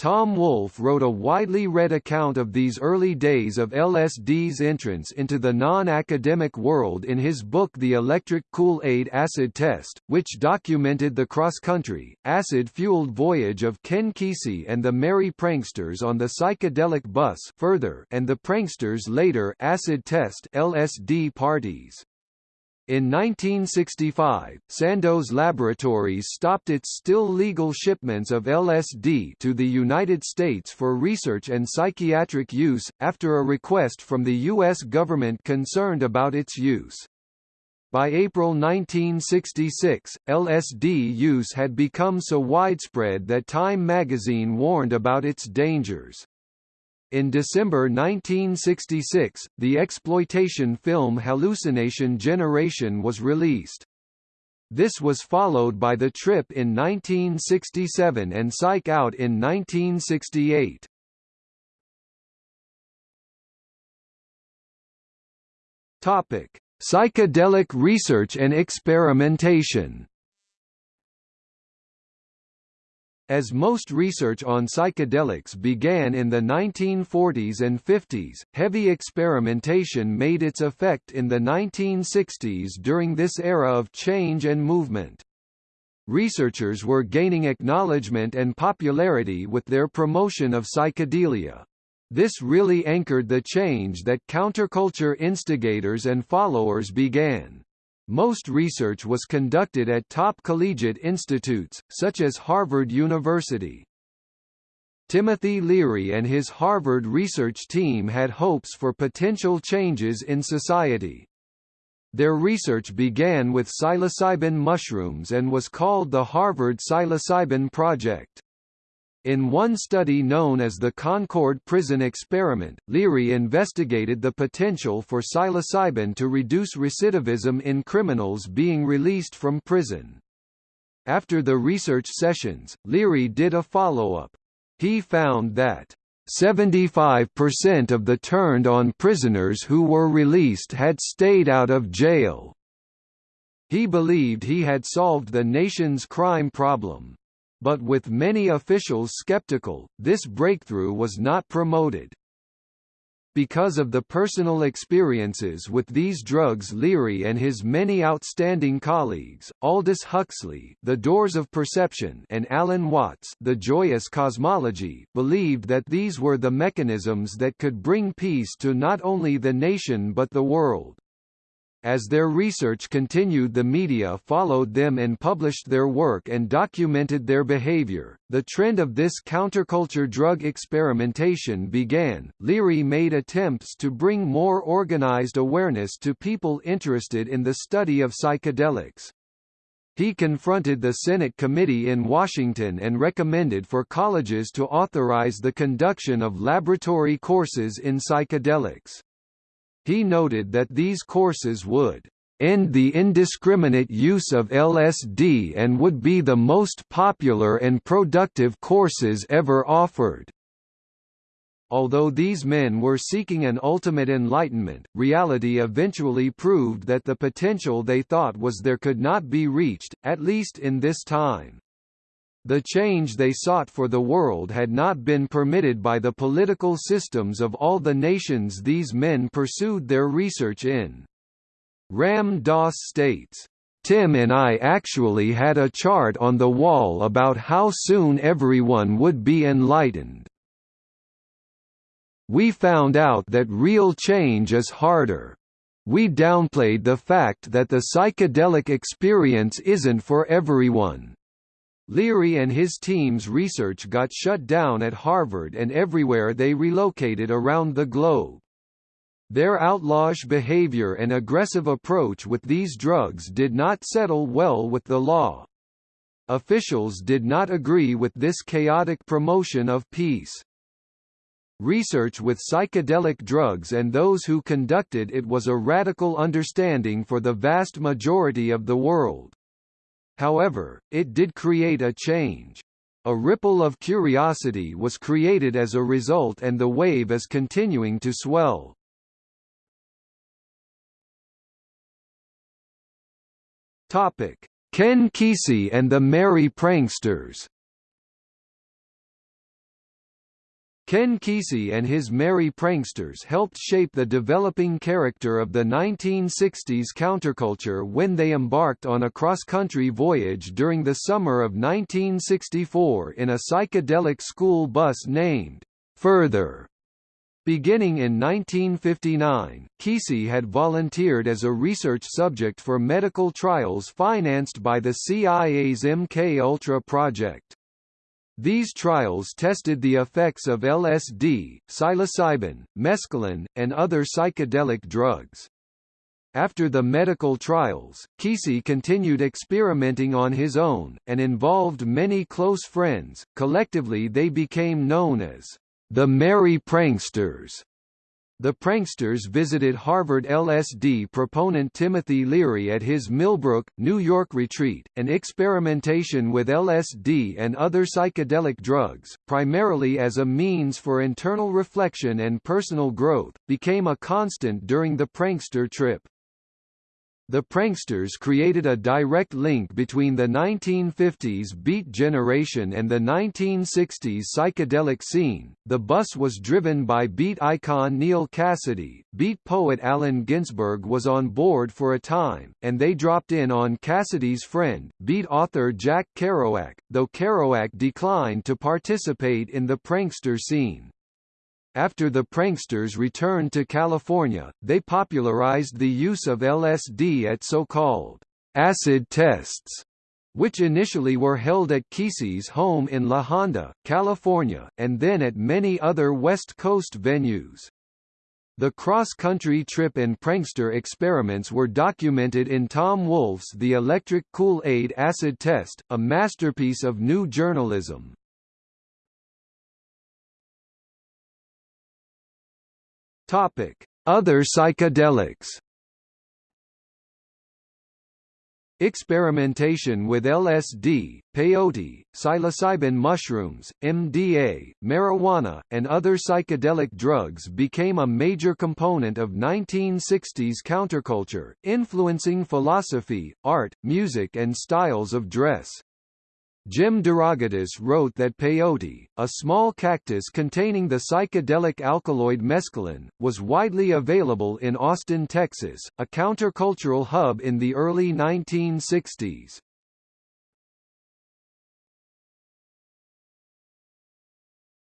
Tom Wolfe wrote a widely read account of these early days of LSD's entrance into the non-academic world in his book The Electric Kool-Aid Acid Test, which documented the cross-country, acid-fueled voyage of Ken Kesey and the Merry Pranksters on the psychedelic bus further and the Pranksters' later acid test LSD parties. In 1965, Sandoz Laboratories stopped its still legal shipments of LSD to the United States for research and psychiatric use, after a request from the U.S. government concerned about its use. By April 1966, LSD use had become so widespread that Time magazine warned about its dangers. In December 1966, the exploitation film Hallucination Generation was released. This was followed by The Trip in 1967 and Psych Out in 1968. Topic: Psychedelic research and experimentation. As most research on psychedelics began in the 1940s and 50s, heavy experimentation made its effect in the 1960s during this era of change and movement. Researchers were gaining acknowledgement and popularity with their promotion of psychedelia. This really anchored the change that counterculture instigators and followers began. Most research was conducted at top collegiate institutes, such as Harvard University. Timothy Leary and his Harvard research team had hopes for potential changes in society. Their research began with psilocybin mushrooms and was called the Harvard Psilocybin Project. In one study known as the Concord Prison Experiment, Leary investigated the potential for psilocybin to reduce recidivism in criminals being released from prison. After the research sessions, Leary did a follow-up. He found that 75% of the turned-on prisoners who were released had stayed out of jail. He believed he had solved the nation's crime problem. But with many officials skeptical, this breakthrough was not promoted. Because of the personal experiences with these drugs Leary and his many outstanding colleagues, Aldous Huxley The Doors of Perception and Alan Watts The Joyous Cosmology, believed that these were the mechanisms that could bring peace to not only the nation but the world. As their research continued the media followed them and published their work and documented their behavior. The trend of this counterculture drug experimentation began. Leary made attempts to bring more organized awareness to people interested in the study of psychedelics. He confronted the Senate committee in Washington and recommended for colleges to authorize the conduction of laboratory courses in psychedelics. He noted that these courses would end the indiscriminate use of LSD and would be the most popular and productive courses ever offered. Although these men were seeking an ultimate enlightenment, reality eventually proved that the potential they thought was there could not be reached, at least in this time. The change they sought for the world had not been permitted by the political systems of all the nations these men pursued their research in. Ram Dass states, Tim and I actually had a chart on the wall about how soon everyone would be enlightened. We found out that real change is harder. We downplayed the fact that the psychedelic experience isn't for everyone. Leary and his team's research got shut down at Harvard and everywhere they relocated around the globe. Their outlawish behavior and aggressive approach with these drugs did not settle well with the law. Officials did not agree with this chaotic promotion of peace. Research with psychedelic drugs and those who conducted it was a radical understanding for the vast majority of the world. However, it did create a change. A ripple of curiosity was created as a result and the wave is continuing to swell. Topic: Ken Kesey and the Merry Pranksters Ken Kesey and his merry pranksters helped shape the developing character of the 1960s counterculture when they embarked on a cross-country voyage during the summer of 1964 in a psychedelic school bus named Further. Beginning in 1959, Kesey had volunteered as a research subject for medical trials financed by the CIA's MK Ultra these trials tested the effects of LSD, psilocybin, mescaline, and other psychedelic drugs. After the medical trials, Kesey continued experimenting on his own, and involved many close friends. Collectively they became known as the Merry Pranksters. The pranksters visited Harvard LSD proponent Timothy Leary at his Millbrook, New York retreat, and experimentation with LSD and other psychedelic drugs, primarily as a means for internal reflection and personal growth, became a constant during the prankster trip. The pranksters created a direct link between the 1950s beat generation and the 1960s psychedelic scene. The bus was driven by beat icon Neal Cassady. Beat poet Allen Ginsberg was on board for a time, and they dropped in on Cassady's friend, beat author Jack Kerouac, though Kerouac declined to participate in the prankster scene. After the pranksters returned to California, they popularized the use of LSD at so-called acid tests, which initially were held at Kesey's home in La Honda, California, and then at many other West Coast venues. The cross-country trip and prankster experiments were documented in Tom Wolfe's The Electric Kool-Aid Acid Test, a masterpiece of new journalism. Topic: Other psychedelics. Experimentation with LSD, peyote, psilocybin mushrooms, MDA, marijuana, and other psychedelic drugs became a major component of 1960s counterculture, influencing philosophy, art, music and styles of dress. Jim DeRogatis wrote that peyote, a small cactus containing the psychedelic alkaloid mescaline, was widely available in Austin, Texas, a countercultural hub in the early 1960s.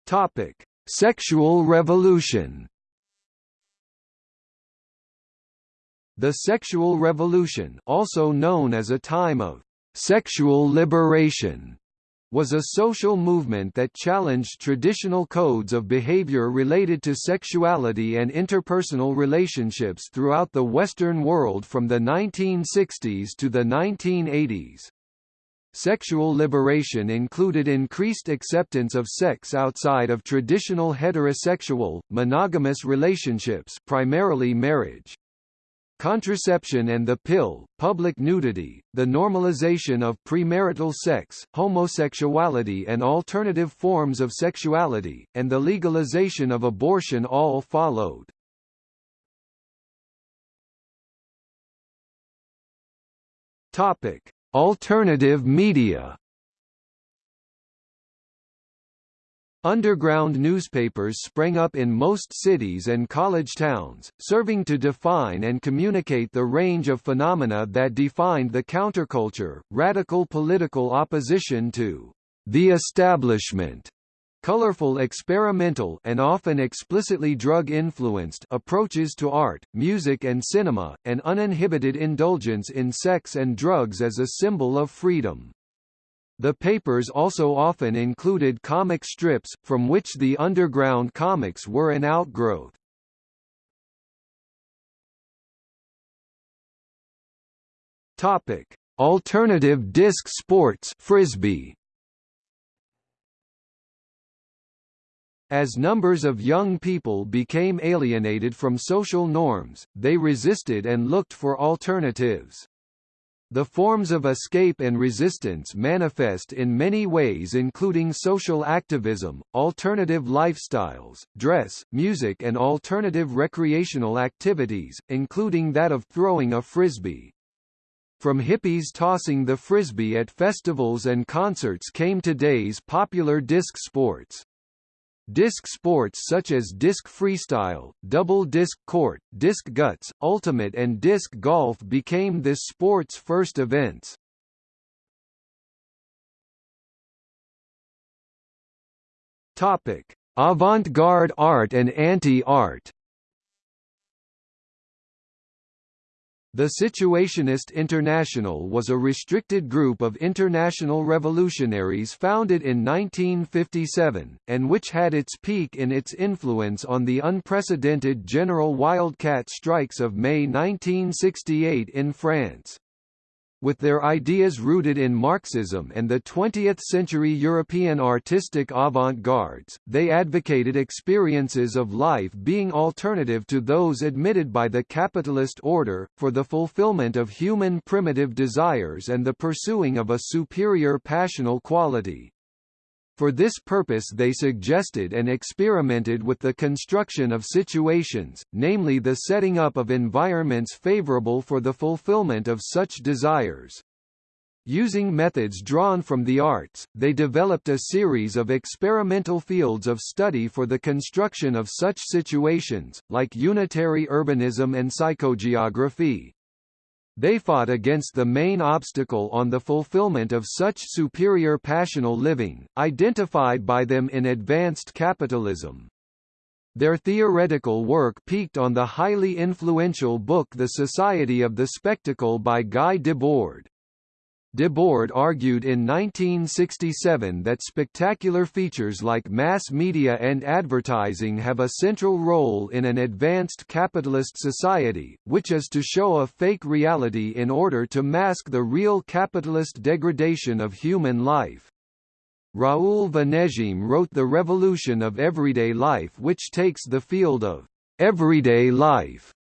Topic: Sexual revolution. The sexual revolution, also known as a time of Sexual liberation was a social movement that challenged traditional codes of behavior related to sexuality and interpersonal relationships throughout the Western world from the 1960s to the 1980s. Sexual liberation included increased acceptance of sex outside of traditional heterosexual, monogamous relationships primarily marriage contraception and the pill, public nudity, the normalization of premarital sex, homosexuality and alternative forms of sexuality, and the legalization of abortion all followed. Topic: Alternative media Underground newspapers sprang up in most cities and college towns, serving to define and communicate the range of phenomena that defined the counterculture, radical political opposition to the establishment, colorful experimental and often explicitly drug-influenced approaches to art, music and cinema, and uninhibited indulgence in sex and drugs as a symbol of freedom. The papers also often included comic strips, from which the underground comics were an outgrowth. Topic: Alternative disc sports Frisbee. As numbers of young people became alienated from social norms, they resisted and looked for alternatives. The forms of escape and resistance manifest in many ways including social activism, alternative lifestyles, dress, music and alternative recreational activities, including that of throwing a frisbee. From hippies tossing the frisbee at festivals and concerts came today's popular disc sports. Disc sports such as disc freestyle, double disc court, disc guts, ultimate and disc golf became this sport's first events. Topic: Avant-garde art and anti-art The Situationist International was a restricted group of international revolutionaries founded in 1957, and which had its peak in its influence on the unprecedented general wildcat strikes of May 1968 in France with their ideas rooted in Marxism and the 20th-century European artistic avant-gardes, they advocated experiences of life being alternative to those admitted by the capitalist order, for the fulfillment of human primitive desires and the pursuing of a superior passional quality. For this purpose they suggested and experimented with the construction of situations, namely the setting up of environments favorable for the fulfillment of such desires. Using methods drawn from the arts, they developed a series of experimental fields of study for the construction of such situations, like unitary urbanism and psychogeography. They fought against the main obstacle on the fulfillment of such superior passional living, identified by them in advanced capitalism. Their theoretical work peaked on the highly influential book The Society of the Spectacle by Guy Debord. Debord argued in 1967 that spectacular features like mass media and advertising have a central role in an advanced capitalist society, which is to show a fake reality in order to mask the real capitalist degradation of human life. Raoul Vaneigem wrote The Revolution of Everyday Life which takes the field of everyday life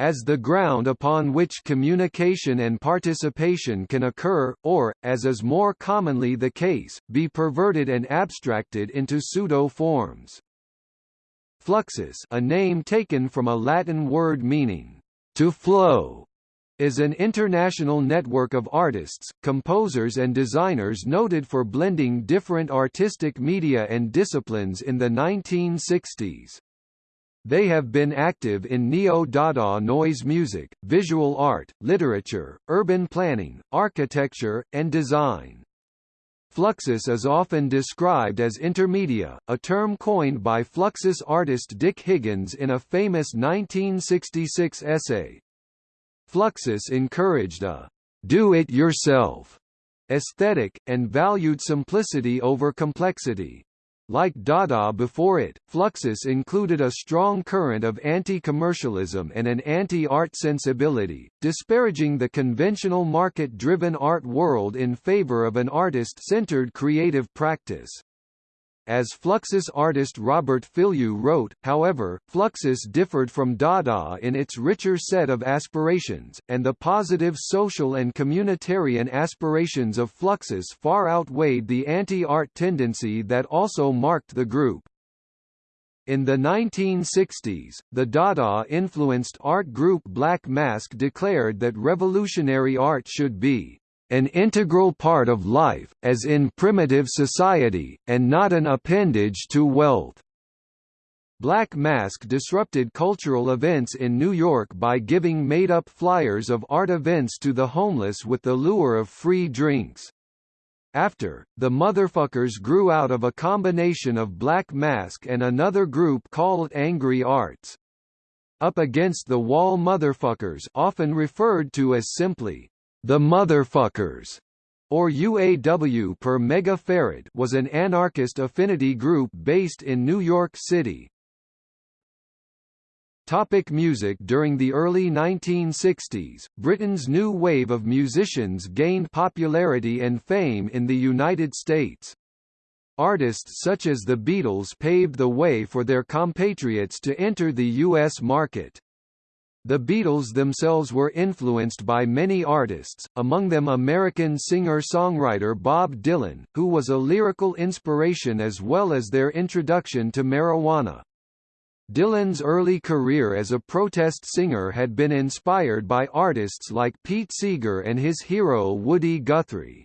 as the ground upon which communication and participation can occur, or, as is more commonly the case, be perverted and abstracted into pseudo-forms. Fluxus a name taken from a Latin word meaning, to flow, is an international network of artists, composers and designers noted for blending different artistic media and disciplines in the 1960s. They have been active in neo-Dada noise music, visual art, literature, urban planning, architecture, and design. Fluxus is often described as intermedia, a term coined by Fluxus artist Dick Higgins in a famous 1966 essay. Fluxus encouraged a do-it-yourself aesthetic, and valued simplicity over complexity. Like Dada before it, Fluxus included a strong current of anti-commercialism and an anti-art sensibility, disparaging the conventional market-driven art world in favor of an artist-centered creative practice. As Fluxus artist Robert Filliou wrote, however, Fluxus differed from Dada in its richer set of aspirations, and the positive social and communitarian aspirations of Fluxus far outweighed the anti-art tendency that also marked the group. In the 1960s, the Dada-influenced art group Black Mask declared that revolutionary art should be an integral part of life, as in primitive society, and not an appendage to wealth. Black Mask disrupted cultural events in New York by giving made-up flyers of art events to the homeless with the lure of free drinks. After, the Motherfuckers grew out of a combination of Black Mask and another group called Angry Arts. Up Against the Wall Motherfuckers often referred to as simply, the Motherfuckers, or UAW per megafarad was an anarchist affinity group based in New York City. Topic music During the early 1960s, Britain's new wave of musicians gained popularity and fame in the United States. Artists such as the Beatles paved the way for their compatriots to enter the U.S. market. The Beatles themselves were influenced by many artists, among them American singer-songwriter Bob Dylan, who was a lyrical inspiration as well as their introduction to marijuana. Dylan's early career as a protest singer had been inspired by artists like Pete Seeger and his hero Woody Guthrie.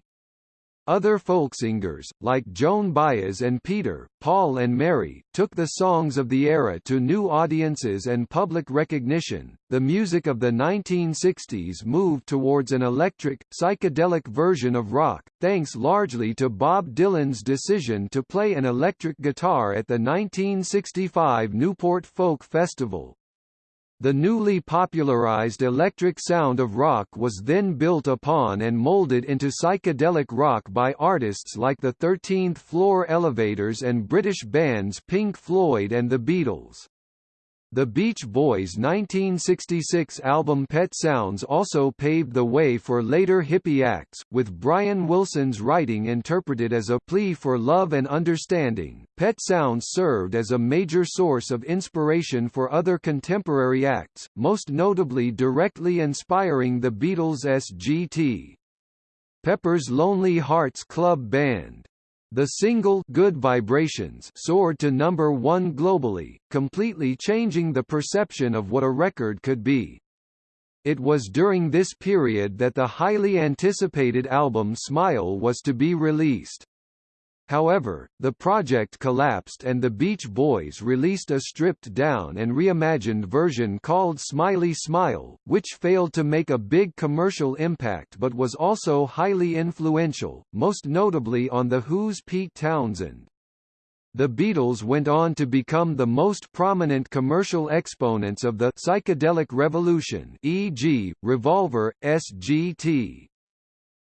Other folksingers, like Joan Baez and Peter, Paul and Mary, took the songs of the era to new audiences and public recognition. The music of the 1960s moved towards an electric, psychedelic version of rock, thanks largely to Bob Dylan's decision to play an electric guitar at the 1965 Newport Folk Festival. The newly popularized electric sound of rock was then built upon and molded into psychedelic rock by artists like the 13th Floor Elevators and British bands Pink Floyd and the Beatles. The Beach Boys' 1966 album Pet Sounds also paved the way for later hippie acts, with Brian Wilson's writing interpreted as a plea for love and understanding. Pet Sounds served as a major source of inspiration for other contemporary acts, most notably directly inspiring the Beatles' SGT. Pepper's Lonely Hearts Club Band the single Good Vibrations soared to number one globally, completely changing the perception of what a record could be. It was during this period that the highly anticipated album Smile was to be released. However, the project collapsed and the Beach Boys released a stripped-down and reimagined version called Smiley Smile, which failed to make a big commercial impact but was also highly influential, most notably on The Who's Pete Townshend. The Beatles went on to become the most prominent commercial exponents of the psychedelic revolution e.g., Revolver, SGT.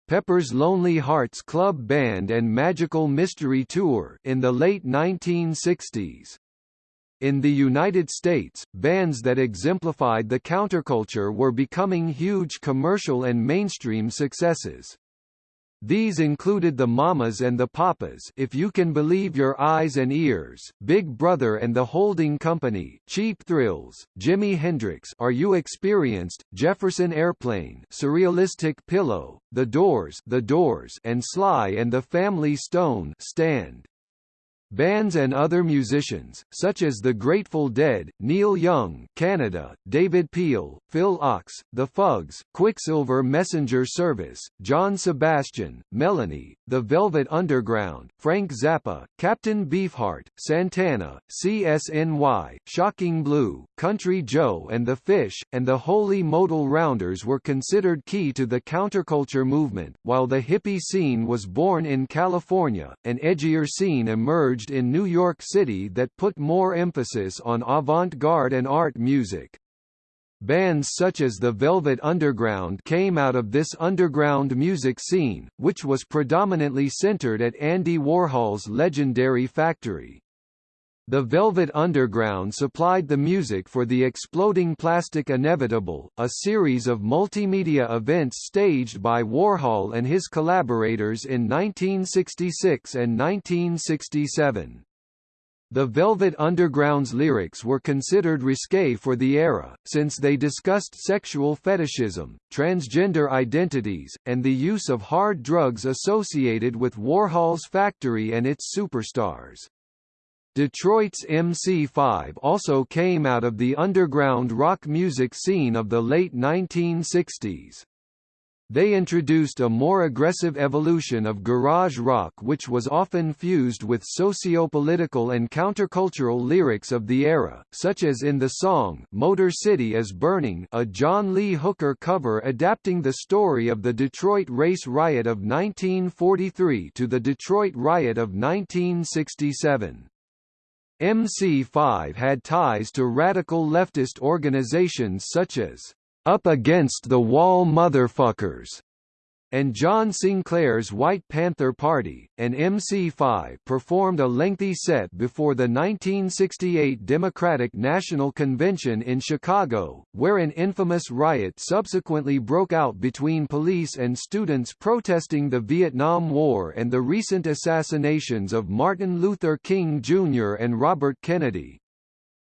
Pepper's Lonely Hearts Club Band and Magical Mystery Tour in the late 1960s. In the United States, bands that exemplified the counterculture were becoming huge commercial and mainstream successes. These included the Mamas and the Papas if you can believe your eyes and ears, Big Brother and the Holding Company, Cheap Thrills, Jimi Hendrix Are You Experienced, Jefferson Airplane Surrealistic Pillow, The Doors The Doors and Sly and the Family Stone Stand. Bands and other musicians, such as The Grateful Dead, Neil Young Canada, David Peel, Phil Ochs, The Fugs, Quicksilver Messenger Service, John Sebastian, Melanie, The Velvet Underground, Frank Zappa, Captain Beefheart, Santana, CSNY, Shocking Blue, Country Joe and the Fish, and the Holy Modal Rounders were considered key to the counterculture movement, while the hippie scene was born in California, an edgier scene emerged emerged in New York City that put more emphasis on avant-garde and art music. Bands such as the Velvet Underground came out of this underground music scene, which was predominantly centered at Andy Warhol's legendary factory. The Velvet Underground supplied the music for the Exploding Plastic Inevitable, a series of multimedia events staged by Warhol and his collaborators in 1966 and 1967. The Velvet Underground's lyrics were considered risque for the era, since they discussed sexual fetishism, transgender identities, and the use of hard drugs associated with Warhol's factory and its superstars. Detroit's MC5 also came out of the underground rock music scene of the late 1960s. They introduced a more aggressive evolution of garage rock which was often fused with socio-political and countercultural lyrics of the era, such as in the song Motor City is Burning a John Lee Hooker cover adapting the story of the Detroit race riot of 1943 to the Detroit riot of 1967. MC5 had ties to radical leftist organizations such as Up Against the Wall Motherfuckers and John Sinclair's White Panther Party, and MC5 performed a lengthy set before the 1968 Democratic National Convention in Chicago, where an infamous riot subsequently broke out between police and students protesting the Vietnam War and the recent assassinations of Martin Luther King Jr. and Robert Kennedy.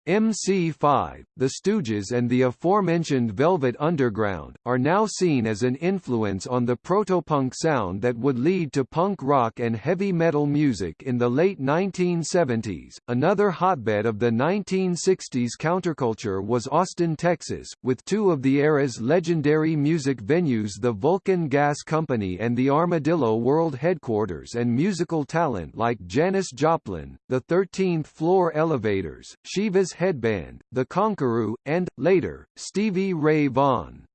MC5, The Stooges and the aforementioned Velvet Underground, are now seen as an influence on the protopunk sound that would lead to punk rock and heavy metal music in the late 1970s. Another hotbed of the 1960s counterculture was Austin, Texas, with two of the era's legendary music venues the Vulcan Gas Company and the Armadillo World Headquarters and musical talent like Janis Joplin, the 13th Floor Elevators, Shiva's Headband, The Conqueror, and, later, Stevie Ray Vaughan.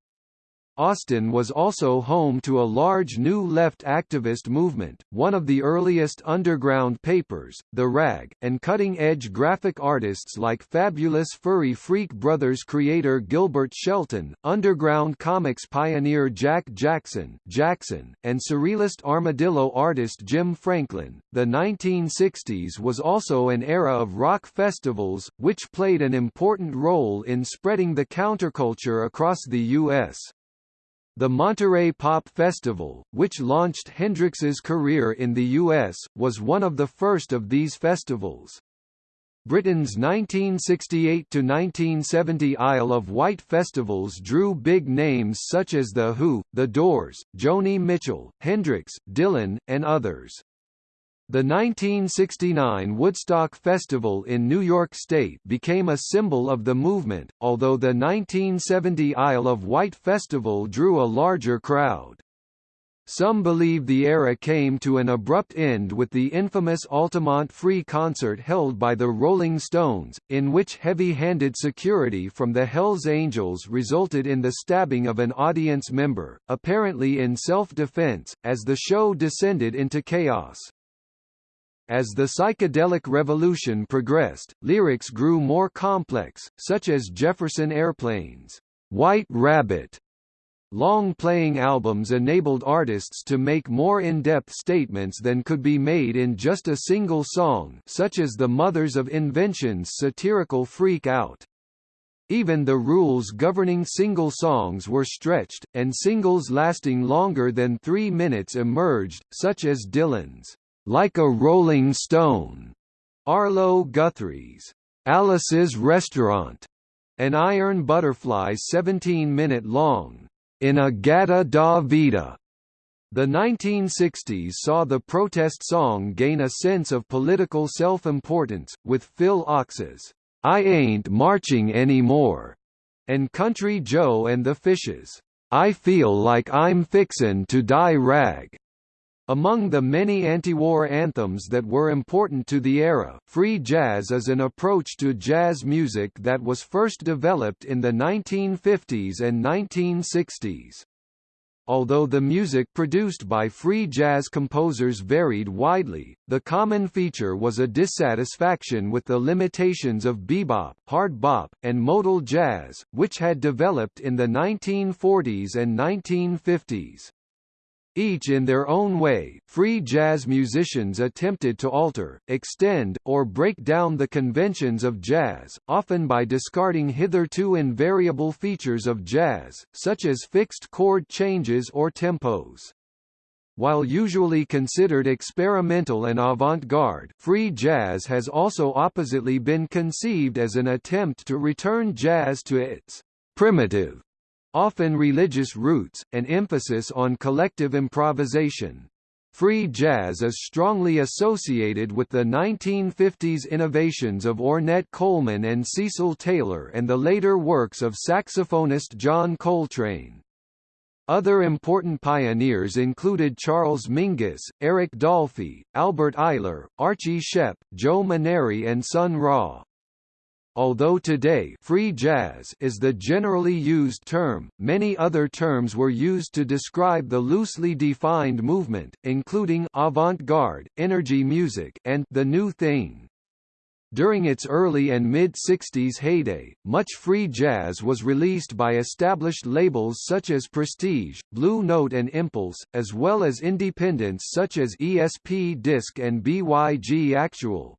Austin was also home to a large New Left activist movement, one of the earliest underground papers, The Rag, and cutting-edge graphic artists like Fabulous Furry Freak Brothers creator Gilbert Shelton, underground comics pioneer Jack Jackson, Jackson, and surrealist armadillo artist Jim Franklin. The 1960s was also an era of rock festivals, which played an important role in spreading the counterculture across the U.S. The Monterey Pop Festival, which launched Hendrix's career in the U.S., was one of the first of these festivals. Britain's 1968–1970 Isle of Wight festivals drew big names such as The Who, The Doors, Joni Mitchell, Hendrix, Dylan, and others. The 1969 Woodstock Festival in New York State became a symbol of the movement, although the 1970 Isle of Wight Festival drew a larger crowd. Some believe the era came to an abrupt end with the infamous Altamont Free concert held by the Rolling Stones, in which heavy-handed security from the Hells Angels resulted in the stabbing of an audience member, apparently in self-defense, as the show descended into chaos. As the psychedelic revolution progressed, lyrics grew more complex, such as Jefferson Airplane's White Rabbit. Long playing albums enabled artists to make more in-depth statements than could be made in just a single song such as the Mothers of Invention's satirical Freak Out. Even the rules governing single songs were stretched, and singles lasting longer than three minutes emerged, such as Dylan's Like a Rolling Stone, Arlo Guthrie's Alice's Restaurant, an Iron Butterfly 17-minute long, In-A-Gadda-Da Vida. The 1960s saw the protest song gain a sense of political self-importance, with Phil Ochs's I Ain't Marching Anymore, and Country Joe and the Fishes, I Feel Like I'm Fixin' to Die Rag. Among the many anti-war anthems that were important to the era, free jazz is an approach to jazz music that was first developed in the 1950s and 1960s. Although the music produced by free jazz composers varied widely, the common feature was a dissatisfaction with the limitations of bebop, hard bop, and modal jazz, which had developed in the 1940s and 1950s. Each in their own way, free jazz musicians attempted to alter, extend, or break down the conventions of jazz, often by discarding hitherto invariable features of jazz, such as fixed chord changes or tempos. While usually considered experimental and avant-garde, free jazz has also oppositely been conceived as an attempt to return jazz to its primitive often religious roots, an emphasis on collective improvisation. Free jazz is strongly associated with the 1950s innovations of Ornette Coleman and Cecil Taylor and the later works of saxophonist John Coltrane. Other important pioneers included Charles Mingus, Eric Dolphy, Albert Ayler, Archie Shepp, Joe Maneri and Sun Ra. Although today free jazz is the generally used term, many other terms were used to describe the loosely defined movement, including avant-garde, energy music, and the new thing. During its early and mid-60s heyday, much free jazz was released by established labels such as Prestige, Blue Note and Impulse, as well as independents such as ESP Disc and BYG Actuel.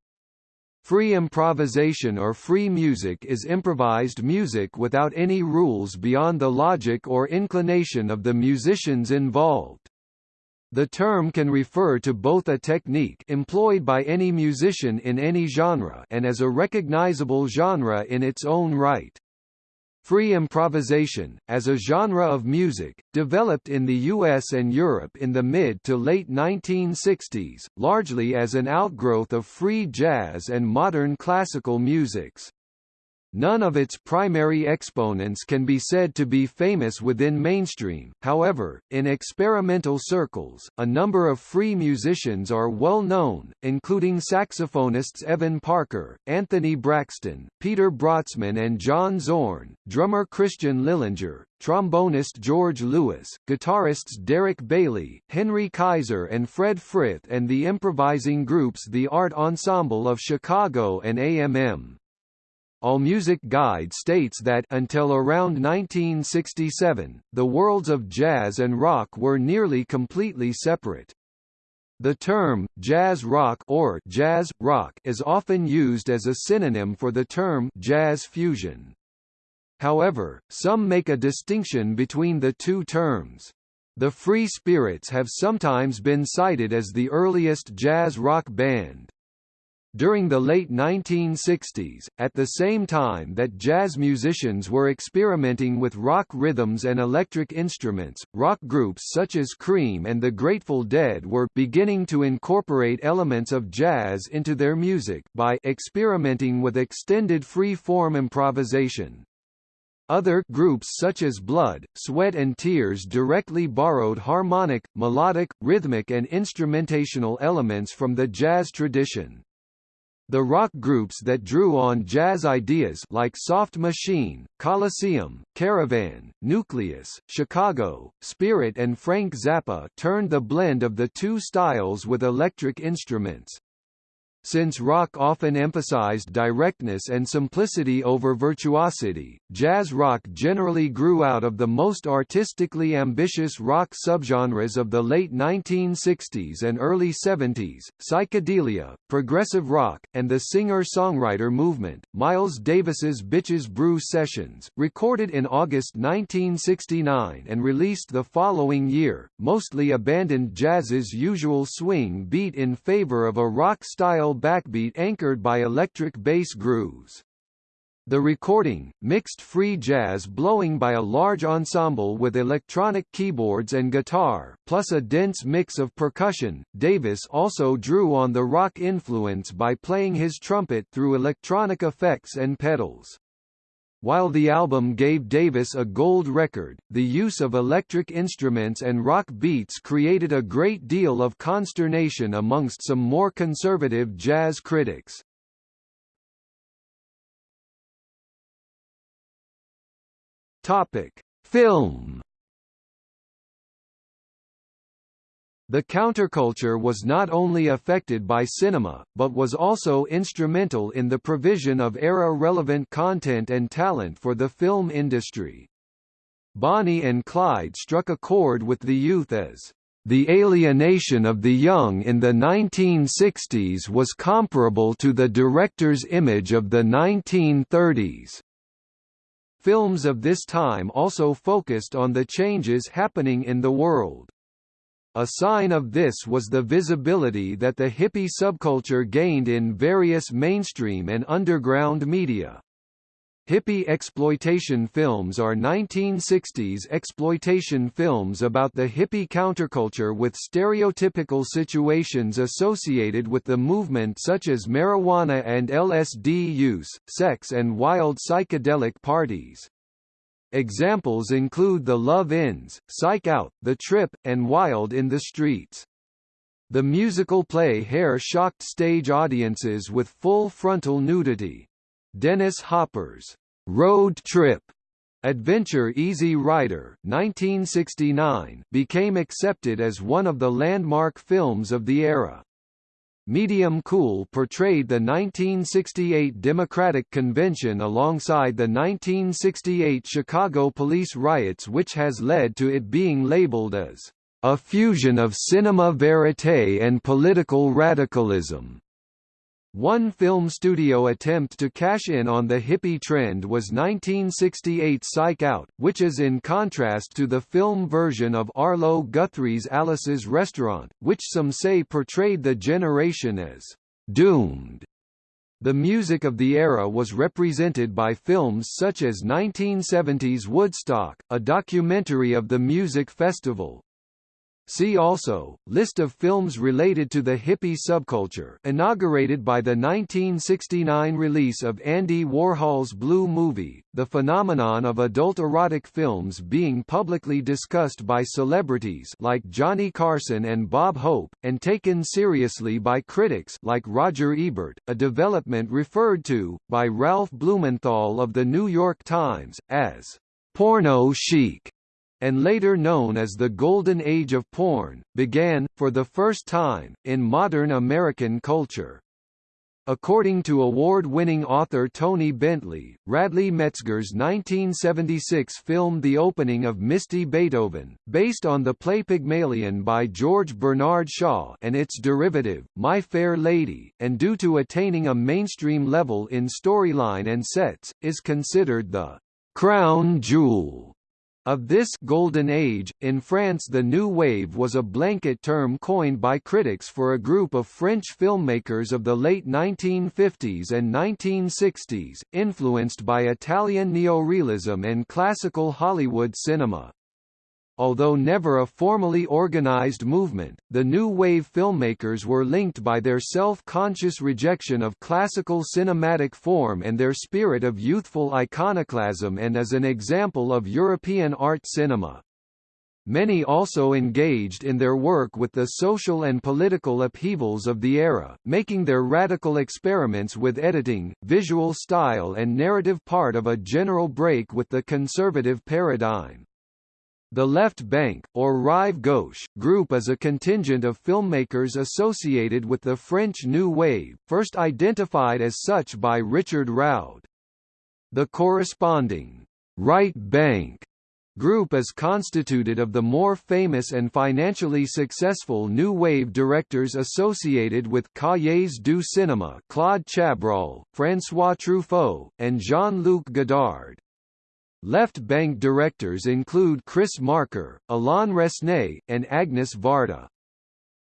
Free improvisation or free music is improvised music without any rules beyond the logic or inclination of the musicians involved. The term can refer to both a technique employed by any musician in any genre and as a recognizable genre in its own right. Free improvisation, as a genre of music, developed in the US and Europe in the mid to late 1960s, largely as an outgrowth of free jazz and modern classical musics. None of its primary exponents can be said to be famous within mainstream, however, in experimental circles, a number of free musicians are well known, including saxophonists Evan Parker, Anthony Braxton, Peter Brötzmann and John Zorn, drummer Christian Lillinger, trombonist George Lewis, guitarists Derek Bailey, Henry Kaiser and Fred Frith and the improvising groups The Art Ensemble of Chicago and AMM. AllMusic Guide states that until around 1967, the worlds of jazz and rock were nearly completely separate. The term, jazz rock or jazz, rock is often used as a synonym for the term jazz fusion. However, some make a distinction between the two terms. The Free Spirits have sometimes been cited as the earliest jazz rock band. During the late 1960s, at the same time that jazz musicians were experimenting with rock rhythms and electric instruments, rock groups such as Cream and the Grateful Dead were beginning to incorporate elements of jazz into their music by experimenting with extended free-form improvisation. Other groups such as Blood, Sweat and Tears directly borrowed harmonic, melodic, rhythmic and instrumentational elements from the jazz tradition. The rock groups that drew on jazz ideas like Soft Machine, Colosseum, Caravan, Nucleus, Chicago, Spirit and Frank Zappa turned the blend of the two styles with electric instruments. Since rock often emphasized directness and simplicity over virtuosity, jazz rock generally grew out of the most artistically ambitious rock subgenres of the late 1960s and early 70s, psychedelia, progressive rock, and the singer-songwriter movement. Miles Davis's Bitches Brew Sessions, recorded in August 1969 and released the following year, mostly abandoned jazz's usual swing beat in favor of a rock-style backbeat anchored by electric bass grooves. The recording, mixed free jazz blowing by a large ensemble with electronic keyboards and guitar, plus a dense mix of percussion. Davis also drew on the rock influence by playing his trumpet through electronic effects and pedals. While the album gave Davis a gold record, the use of electric instruments and rock beats created a great deal of consternation amongst some more conservative jazz critics. Topic: Film The counterculture was not only affected by cinema, but was also instrumental in the provision of era-relevant content and talent for the film industry. Bonnie and Clyde struck a chord with the youth as the alienation of the young in the 1960s was comparable to the director's image of the 1930s. Films of this time also focused on the changes happening in the world. A sign of this was the visibility that the hippie subculture gained in various mainstream and underground media. Hippie exploitation films are 1960s exploitation films about the hippie counterculture with stereotypical situations associated with the movement such as marijuana and LSD use, sex and wild psychedelic parties. Examples include The Love-Ins, Psych Out, The Trip, and Wild in the Streets. The musical play Hair shocked stage audiences with full frontal nudity. Dennis Hopper's Road Trip Adventure Easy Rider 1969 became accepted as one of the landmark films of the era. Medium Cool portrayed the 1968 Democratic Convention alongside the 1968 Chicago police riots which has led to it being labeled as a fusion of cinema verite and political radicalism. One film studio attempt to cash in on the hippie trend was 1968 Psych Out, which is in contrast to the film version of Arlo Guthrie's Alice's Restaurant, which some say portrayed the generation as doomed. The music of the era was represented by films such as 1970's Woodstock, a documentary of the music festival, See also, List of films related to the hippie subculture inaugurated by the 1969 release of Andy Warhol's Blue Movie, the phenomenon of adult erotic films being publicly discussed by celebrities like Johnny Carson and Bob Hope, and taken seriously by critics like Roger Ebert, a development referred to, by Ralph Blumenthal of The New York Times, as porno chic and later known as the Golden Age of Porn, began, for the first time, in modern American culture. According to award-winning author Toni Bentley, Radley Metzger's 1976 film The Opening of Misty Beethoven, based on the play Pygmalion by George Bernard Shaw and its derivative, My Fair Lady, and due to attaining a mainstream level in storyline and sets, is considered the crown jewel of this golden age, in France the New Wave was a blanket term coined by critics for a group of French filmmakers of the late 1950s and 1960s, influenced by Italian neorealism and classical Hollywood cinema. Although never a formally organized movement, the New Wave filmmakers were linked by their self-conscious rejection of classical cinematic form and their spirit of youthful iconoclasm and as an example of European art cinema. Many also engaged in their work with the social and political upheavals of the era, making their radical experiments with editing, visual style and narrative part of a general break with the conservative paradigm. The Left Bank, or Rive Gauche, group is a contingent of filmmakers associated with the French New Wave, first identified as such by Richard Roud. The corresponding Right Bank group is constituted of the more famous and financially successful New Wave directors associated with Cahiers du Cinéma Claude Chabrol, François Truffaut, and Jean-Luc Godard. Left bank directors include Chris Marker, Alain Resnais, and Agnes Varda.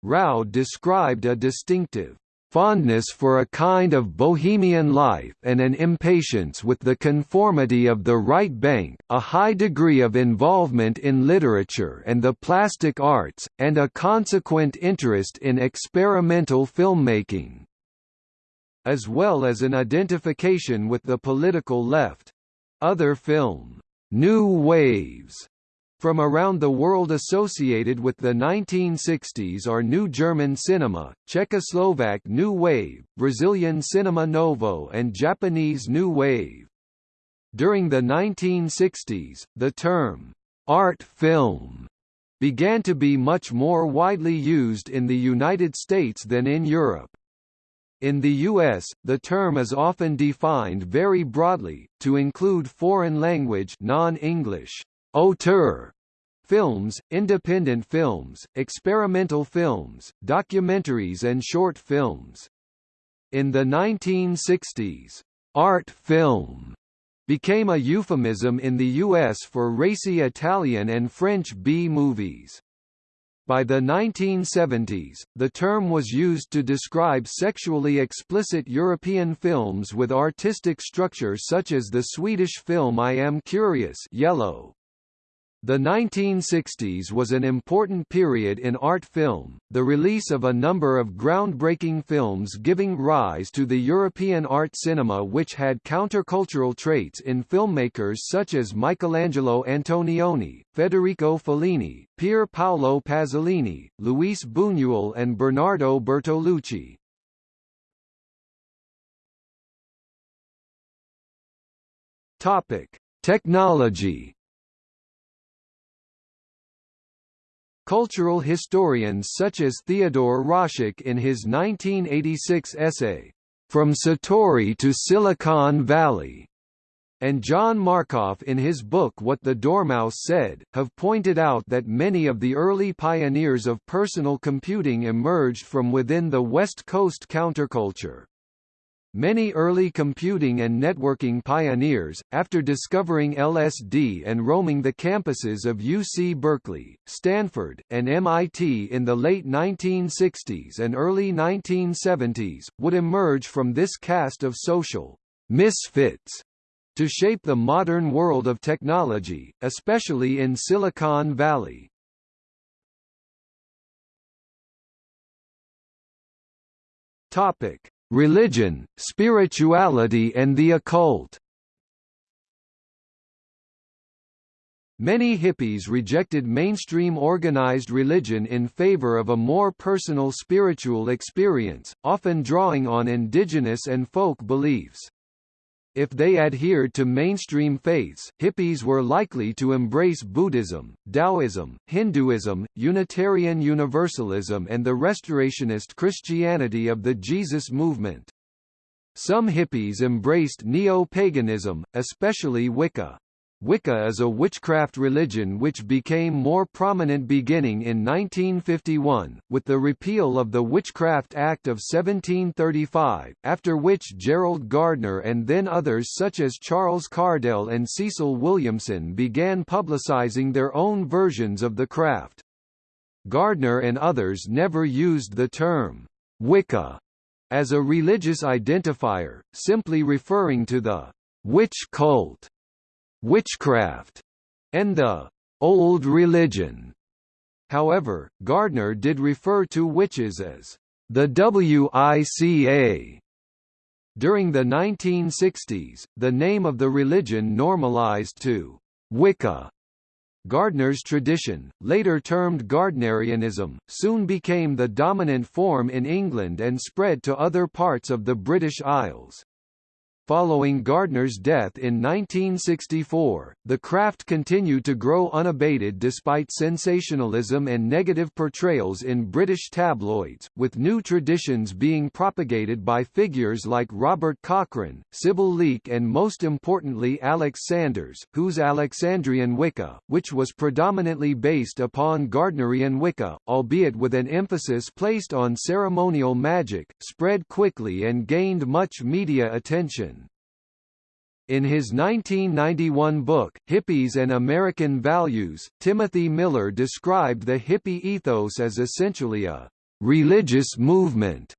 Roud described a distinctive fondness for a kind of bohemian life and an impatience with the conformity of the right bank, a high degree of involvement in literature and the plastic arts, and a consequent interest in experimental filmmaking, as well as an identification with the political left. Other film, New Waves, from around the world associated with the 1960s are New German Cinema, Czechoslovak New Wave, Brazilian Cinema Novo and Japanese New Wave. During the 1960s, the term, art film, began to be much more widely used in the United States than in Europe. In the U.S., the term is often defined very broadly, to include foreign language non-English auteur films, independent films, experimental films, documentaries and short films. In the 1960s, art film became a euphemism in the U.S. for racy Italian and French B-movies. By the 1970s, the term was used to describe sexually explicit European films with artistic structure such as the Swedish film I Am Curious Yellow. The 1960s was an important period in art film, the release of a number of groundbreaking films giving rise to the European art cinema which had countercultural traits in filmmakers such as Michelangelo Antonioni, Federico Fellini, Pier Paolo Pasolini, Luis Buñuel and Bernardo Bertolucci. Topic: Technology Cultural historians such as Theodore Roszak in his 1986 essay, From Satori to Silicon Valley, and John Markoff in his book What the Dormouse Said, have pointed out that many of the early pioneers of personal computing emerged from within the West Coast counterculture. Many early computing and networking pioneers, after discovering LSD and roaming the campuses of UC Berkeley, Stanford, and MIT in the late 1960s and early 1970s, would emerge from this cast of social misfits to shape the modern world of technology, especially in Silicon Valley. Topic: Religion, spirituality and the occult Many hippies rejected mainstream organized religion in favor of a more personal spiritual experience, often drawing on indigenous and folk beliefs. If they adhered to mainstream faiths, hippies were likely to embrace Buddhism, Taoism, Hinduism, Unitarian Universalism and the Restorationist Christianity of the Jesus movement. Some hippies embraced neo-paganism, especially Wicca. Wicca is a witchcraft religion which became more prominent beginning in 1951, with the repeal of the Witchcraft Act of 1735, after which Gerald Gardner and then others such as Charles Cardell and Cecil Williamson began publicizing their own versions of the craft. Gardner and others never used the term Wicca as a religious identifier, simply referring to the witch cult witchcraft, and the old religion. However, Gardner did refer to witches as the WICA. During the 1960s, the name of the religion normalized to Wicca. Gardner's tradition, later termed Gardnerianism, soon became the dominant form in England and spread to other parts of the British Isles. Following Gardner's death in 1964, the craft continued to grow unabated despite sensationalism and negative portrayals in British tabloids, with new traditions being propagated by figures like Robert Cochrane, Sybil Leek and most importantly Alex Sanders, whose Alexandrian Wicca, which was predominantly based upon Gardnerian Wicca, albeit with an emphasis placed on ceremonial magic, spread quickly and gained much media attention. In his 1991 book, Hippies and American Values, Timothy Miller described the hippie ethos as essentially a religious movement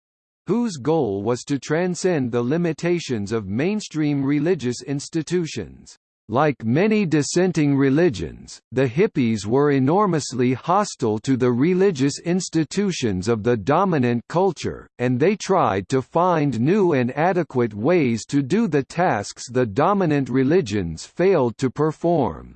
whose goal was to transcend the limitations of mainstream religious institutions. Like many dissenting religions, the hippies were enormously hostile to the religious institutions of the dominant culture, and they tried to find new and adequate ways to do the tasks the dominant religions failed to perform.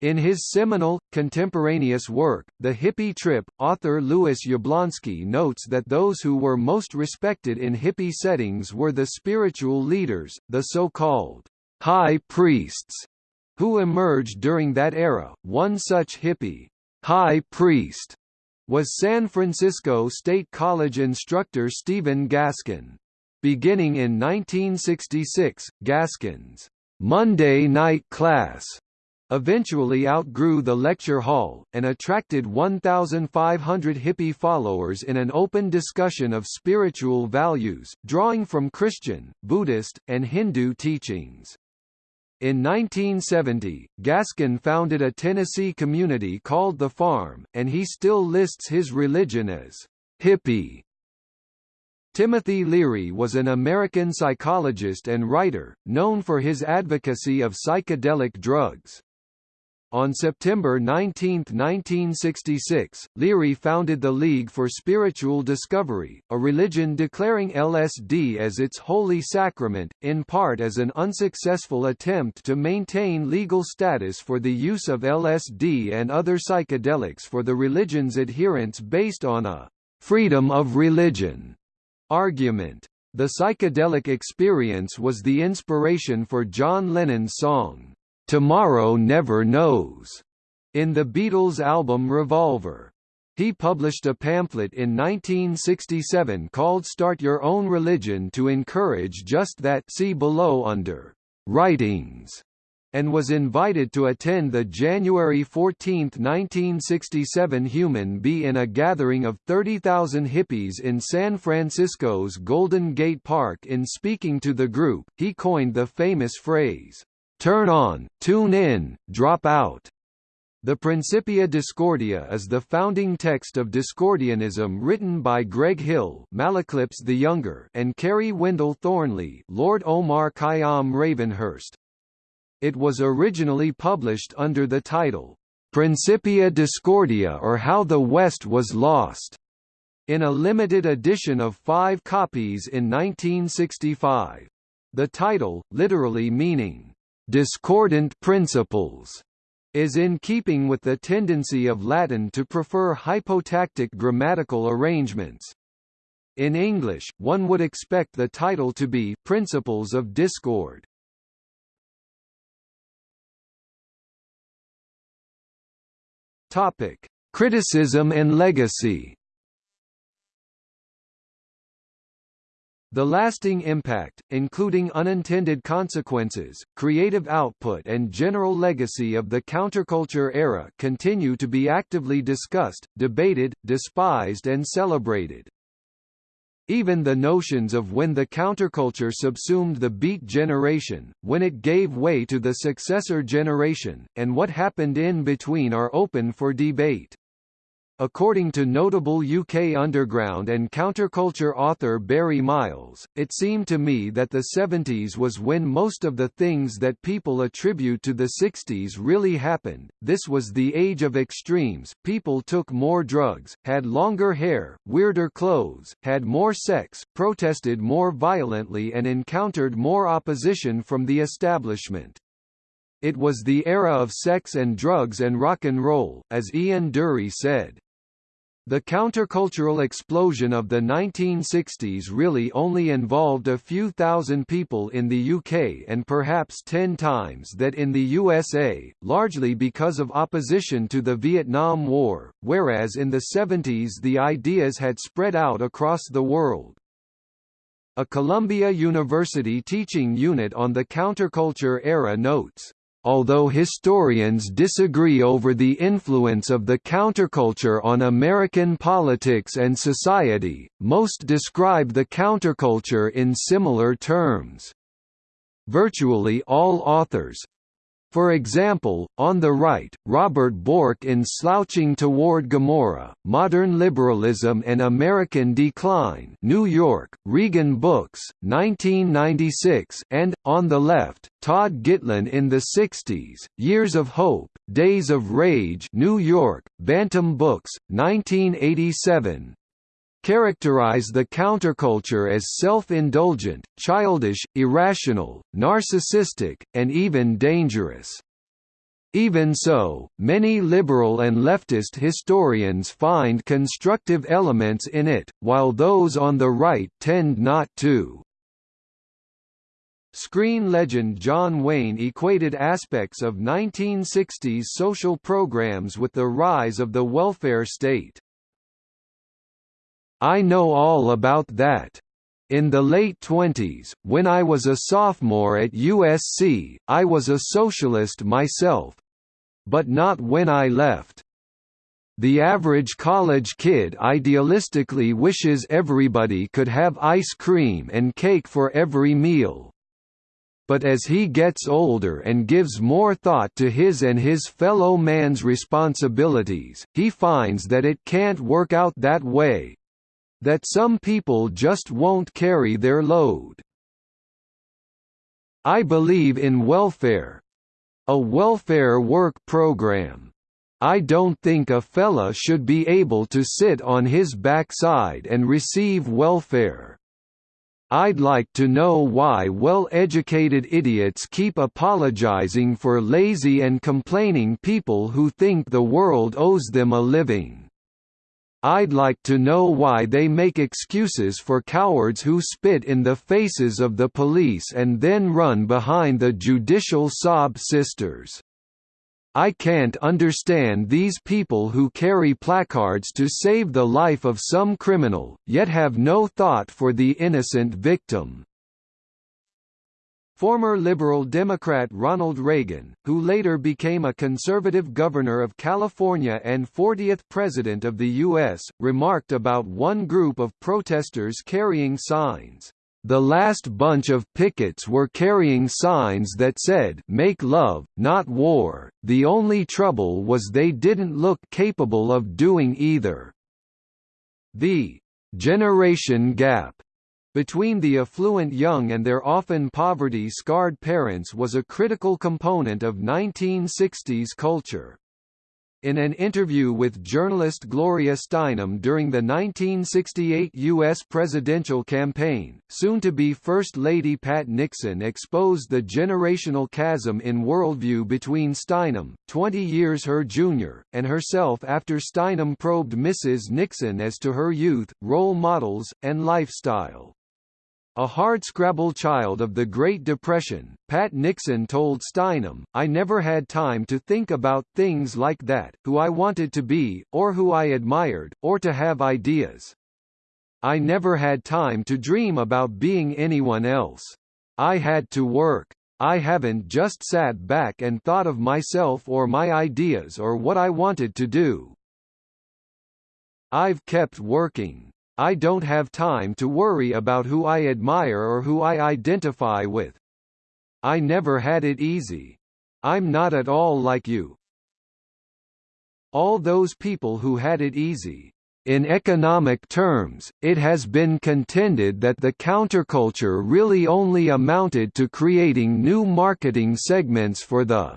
In his seminal, contemporaneous work, The Hippie Trip, author Lewis Yablonsky notes that those who were most respected in hippie settings were the spiritual leaders, the so-called high priests who emerged during that era. One such hippie high priest was San Francisco State College instructor Stephen Gaskin. Beginning in 1966, Gaskin's Monday night class eventually outgrew the lecture hall, and attracted 1,500 hippie followers in an open discussion of spiritual values, drawing from Christian, Buddhist, and Hindu teachings. In 1970, Gaskin founded a Tennessee community called The Farm, and he still lists his religion as hippie. Timothy Leary was an American psychologist and writer, known for his advocacy of psychedelic drugs. On September 19, 1966, Leary founded the League for Spiritual Discovery, a religion declaring LSD as its holy sacrament, in part as an unsuccessful attempt to maintain legal status for the use of LSD and other psychedelics for the religion's adherents based on a freedom of religion argument. The psychedelic experience was the inspiration for John Lennon's song, Tomorrow Never Knows, in the Beatles' album Revolver. He published a pamphlet in 1967 called Start Your Own Religion to encourage just that see below under Writings, and was invited to attend the January 14, 1967 Human Be in a gathering of 30,000 hippies in San Francisco's Golden Gate Park in speaking to the group, he coined the famous phrase, Turn on, tune in, drop out. The Principia Discordia is the founding text of Discordianism written by Greg Hill Malaclypse the Younger and Kerry Wendell Thornley Lord Omar Khayyam Ravenhurst. It was originally published under the title, Principia Discordia or How the West Was Lost, in a limited edition of five copies in 1965. The title, literally meaning, discordant principles is in keeping with the tendency of Latin to prefer hypotactic grammatical arrangements. In English, one would expect the title to be Principles of Discord. Topic: Criticism and legacy. The lasting impact, including unintended consequences, creative output and general legacy of the counterculture era continue to be actively discussed, debated, despised and celebrated. Even the notions of when the counterculture subsumed the Beat generation, when it gave way to the successor generation, and what happened in between are open for debate. According to notable UK underground and counterculture author Barry Miles, it seemed to me that the 70s was when most of the things that people attribute to the 60s really happened. This was the age of extremes. People took more drugs, had longer hair, weirder clothes, had more sex, protested more violently and encountered more opposition from the establishment. It was the era of sex and drugs and rock and roll, as Ian Dury said. The countercultural explosion of the 1960s really only involved a few thousand people in the UK and perhaps ten times that in the USA, largely because of opposition to the Vietnam War, whereas in the 70s the ideas had spread out across the world. A Columbia University teaching unit on the counterculture era notes, Although historians disagree over the influence of the counterculture on American politics and society, most describe the counterculture in similar terms. Virtually all authors, for example, on the right, Robert Bork in Slouching Toward Gomorrah, Modern Liberalism and American Decline New York, Regan Books, 1996 and, on the left, Todd Gitlin in the 60s, Years of Hope, Days of Rage New York, Bantam Books, 1987, characterize the counterculture as self-indulgent, childish, irrational, narcissistic, and even dangerous. Even so, many liberal and leftist historians find constructive elements in it, while those on the right tend not to. Screen legend John Wayne equated aspects of 1960s social programs with the rise of the welfare state. I know all about that. In the late 20s, when I was a sophomore at USC, I was a socialist myself. But not when I left. The average college kid idealistically wishes everybody could have ice cream and cake for every meal. But as he gets older and gives more thought to his and his fellow man's responsibilities, he finds that it can't work out that way, that some people just won't carry their load. I believe in welfare. A welfare work program. I don't think a fella should be able to sit on his backside and receive welfare. I'd like to know why well-educated idiots keep apologizing for lazy and complaining people who think the world owes them a living. I'd like to know why they make excuses for cowards who spit in the faces of the police and then run behind the judicial sob sisters. I can't understand these people who carry placards to save the life of some criminal, yet have no thought for the innocent victim. Former Liberal Democrat Ronald Reagan, who later became a conservative governor of California and 40th President of the U.S., remarked about one group of protesters carrying signs. The last bunch of pickets were carrying signs that said Make love, not war, the only trouble was they didn't look capable of doing either. The «generation gap» between the affluent young and their often poverty-scarred parents was a critical component of 1960s culture. In an interview with journalist Gloria Steinem during the 1968 U.S. presidential campaign, soon-to-be First Lady Pat Nixon exposed the generational chasm in worldview between Steinem, 20 years her junior, and herself after Steinem probed Mrs. Nixon as to her youth, role models, and lifestyle. A hardscrabble child of the Great Depression, Pat Nixon told Steinem, I never had time to think about things like that, who I wanted to be, or who I admired, or to have ideas. I never had time to dream about being anyone else. I had to work. I haven't just sat back and thought of myself or my ideas or what I wanted to do. I've kept working. I don't have time to worry about who I admire or who I identify with. I never had it easy. I'm not at all like you. All those people who had it easy. In economic terms, it has been contended that the counterculture really only amounted to creating new marketing segments for the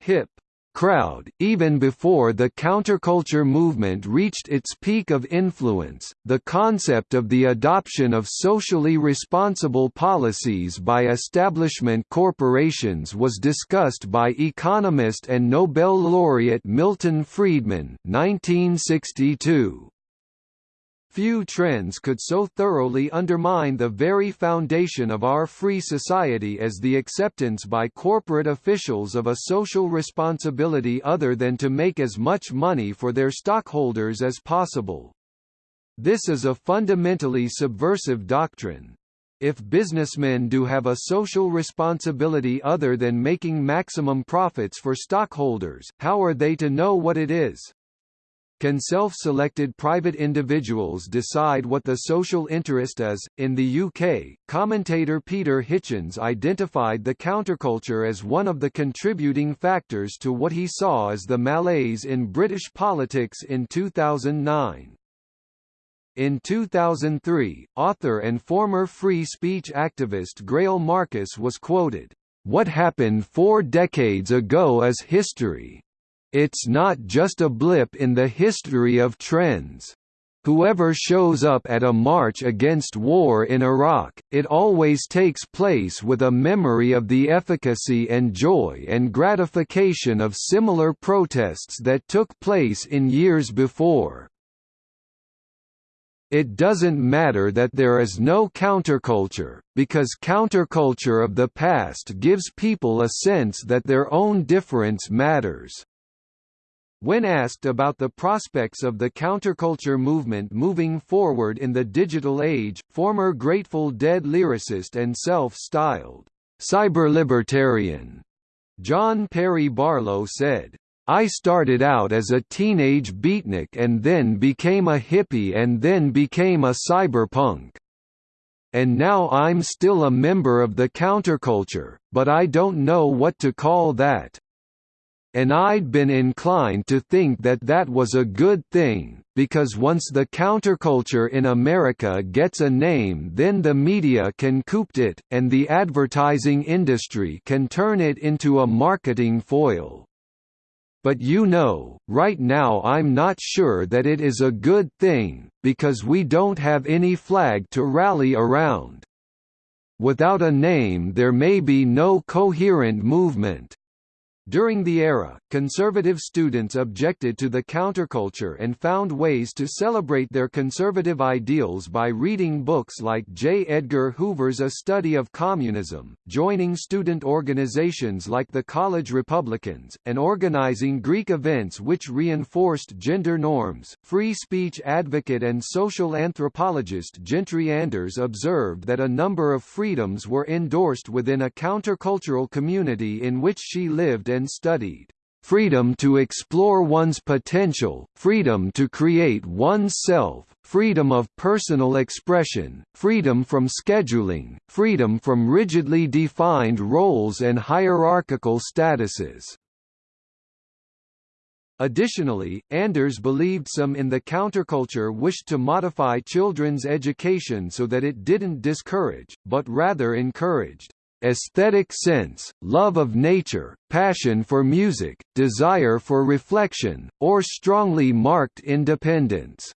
hip crowd. Even before the counterculture movement reached its peak of influence, the concept of the adoption of socially responsible policies by establishment corporations was discussed by economist and Nobel laureate Milton Friedman 1962. Few trends could so thoroughly undermine the very foundation of our free society as the acceptance by corporate officials of a social responsibility other than to make as much money for their stockholders as possible. This is a fundamentally subversive doctrine. If businessmen do have a social responsibility other than making maximum profits for stockholders, how are they to know what it is? Can self-selected private individuals decide what the social interest is? In the UK, commentator Peter Hitchens identified the counterculture as one of the contributing factors to what he saw as the malaise in British politics in 2009. In 2003, author and former free speech activist Greil Marcus was quoted, "What happened four decades ago is history. It's not just a blip in the history of trends. Whoever shows up at a march against war in Iraq, it always takes place with a memory of the efficacy and joy and gratification of similar protests that took place in years before. It doesn't matter that there is no counterculture, because counterculture of the past gives people a sense that their own difference matters. When asked about the prospects of the counterculture movement moving forward in the digital age, former Grateful Dead lyricist and self-styled cyberlibertarian John Perry Barlow said, I started out as a teenage beatnik and then became a hippie and then became a cyberpunk. And now I'm still a member of the counterculture, but I don't know what to call that and I'd been inclined to think that that was a good thing, because once the counterculture in America gets a name then the media can coop it, and the advertising industry can turn it into a marketing foil. But you know, right now I'm not sure that it is a good thing, because we don't have any flag to rally around. Without a name there may be no coherent movement. During the era, conservative students objected to the counterculture and found ways to celebrate their conservative ideals by reading books like J. Edgar Hoover's A Study of Communism, joining student organizations like the College Republicans, and organizing Greek events which reinforced gender norms. Free speech advocate and social anthropologist Jentri Anders observed that a number of freedoms were endorsed within a countercultural community in which she lived and studied. Freedom to explore one's potential, freedom to create one's self, freedom of personal expression, freedom from scheduling, freedom from rigidly defined roles and hierarchical statuses. Additionally, Anders believed some in the counterculture wished to modify children's education so that it didn't discourage, but rather encouraged aesthetic sense, love of nature, passion for music, desire for reflection, or strongly marked independence.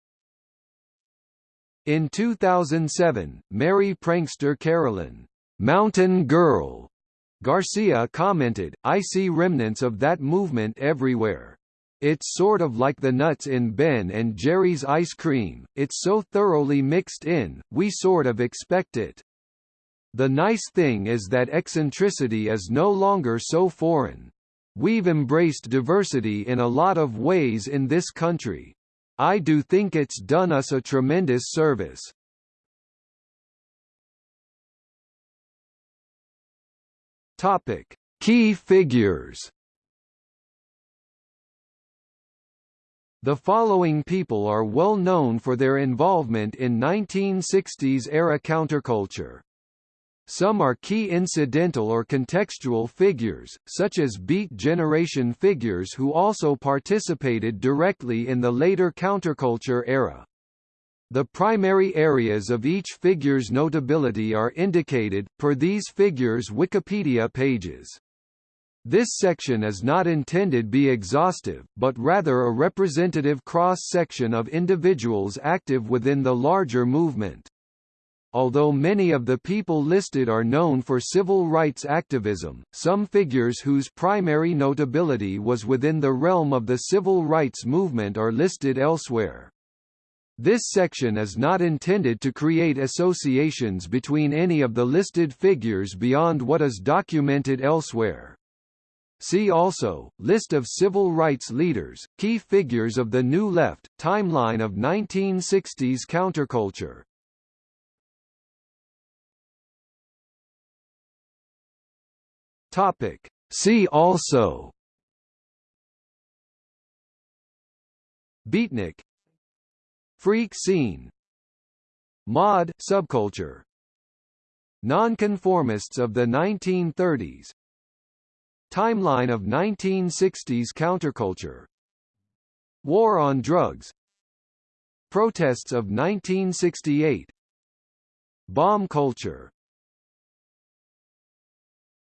In 2007, Merry Prankster Carolyn, Mountain Girl, Garcia commented, I see remnants of that movement everywhere. It's sort of like the nuts in Ben and Jerry's ice cream, it's so thoroughly mixed in, we sort of expect it. The nice thing is that eccentricity is no longer so foreign. We've embraced diversity in a lot of ways in this country. I do think it's done us a tremendous service. Topic: Key figures. The following people are well known for their involvement in 1960s-era counterculture. Some are key incidental or contextual figures, such as Beat Generation figures who also participated directly in the later counterculture era. The primary areas of each figure's notability are indicated, per these figures' Wikipedia pages. This section is not intended to be exhaustive, but rather a representative cross-section of individuals active within the larger movement. Although many of the people listed are known for civil rights activism, some figures whose primary notability was within the realm of the civil rights movement are listed elsewhere. This section is not intended to create associations between any of the listed figures beyond what is documented elsewhere. See also, List of civil rights leaders, key figures of the New Left, timeline of 1960s counterculture. Topic. See also. Beatnik. Freak scene. Mod subculture. Nonconformists of the 1930s Timeline of 1960s counterculture. War on drugs. Protests of 1968 Bomb culture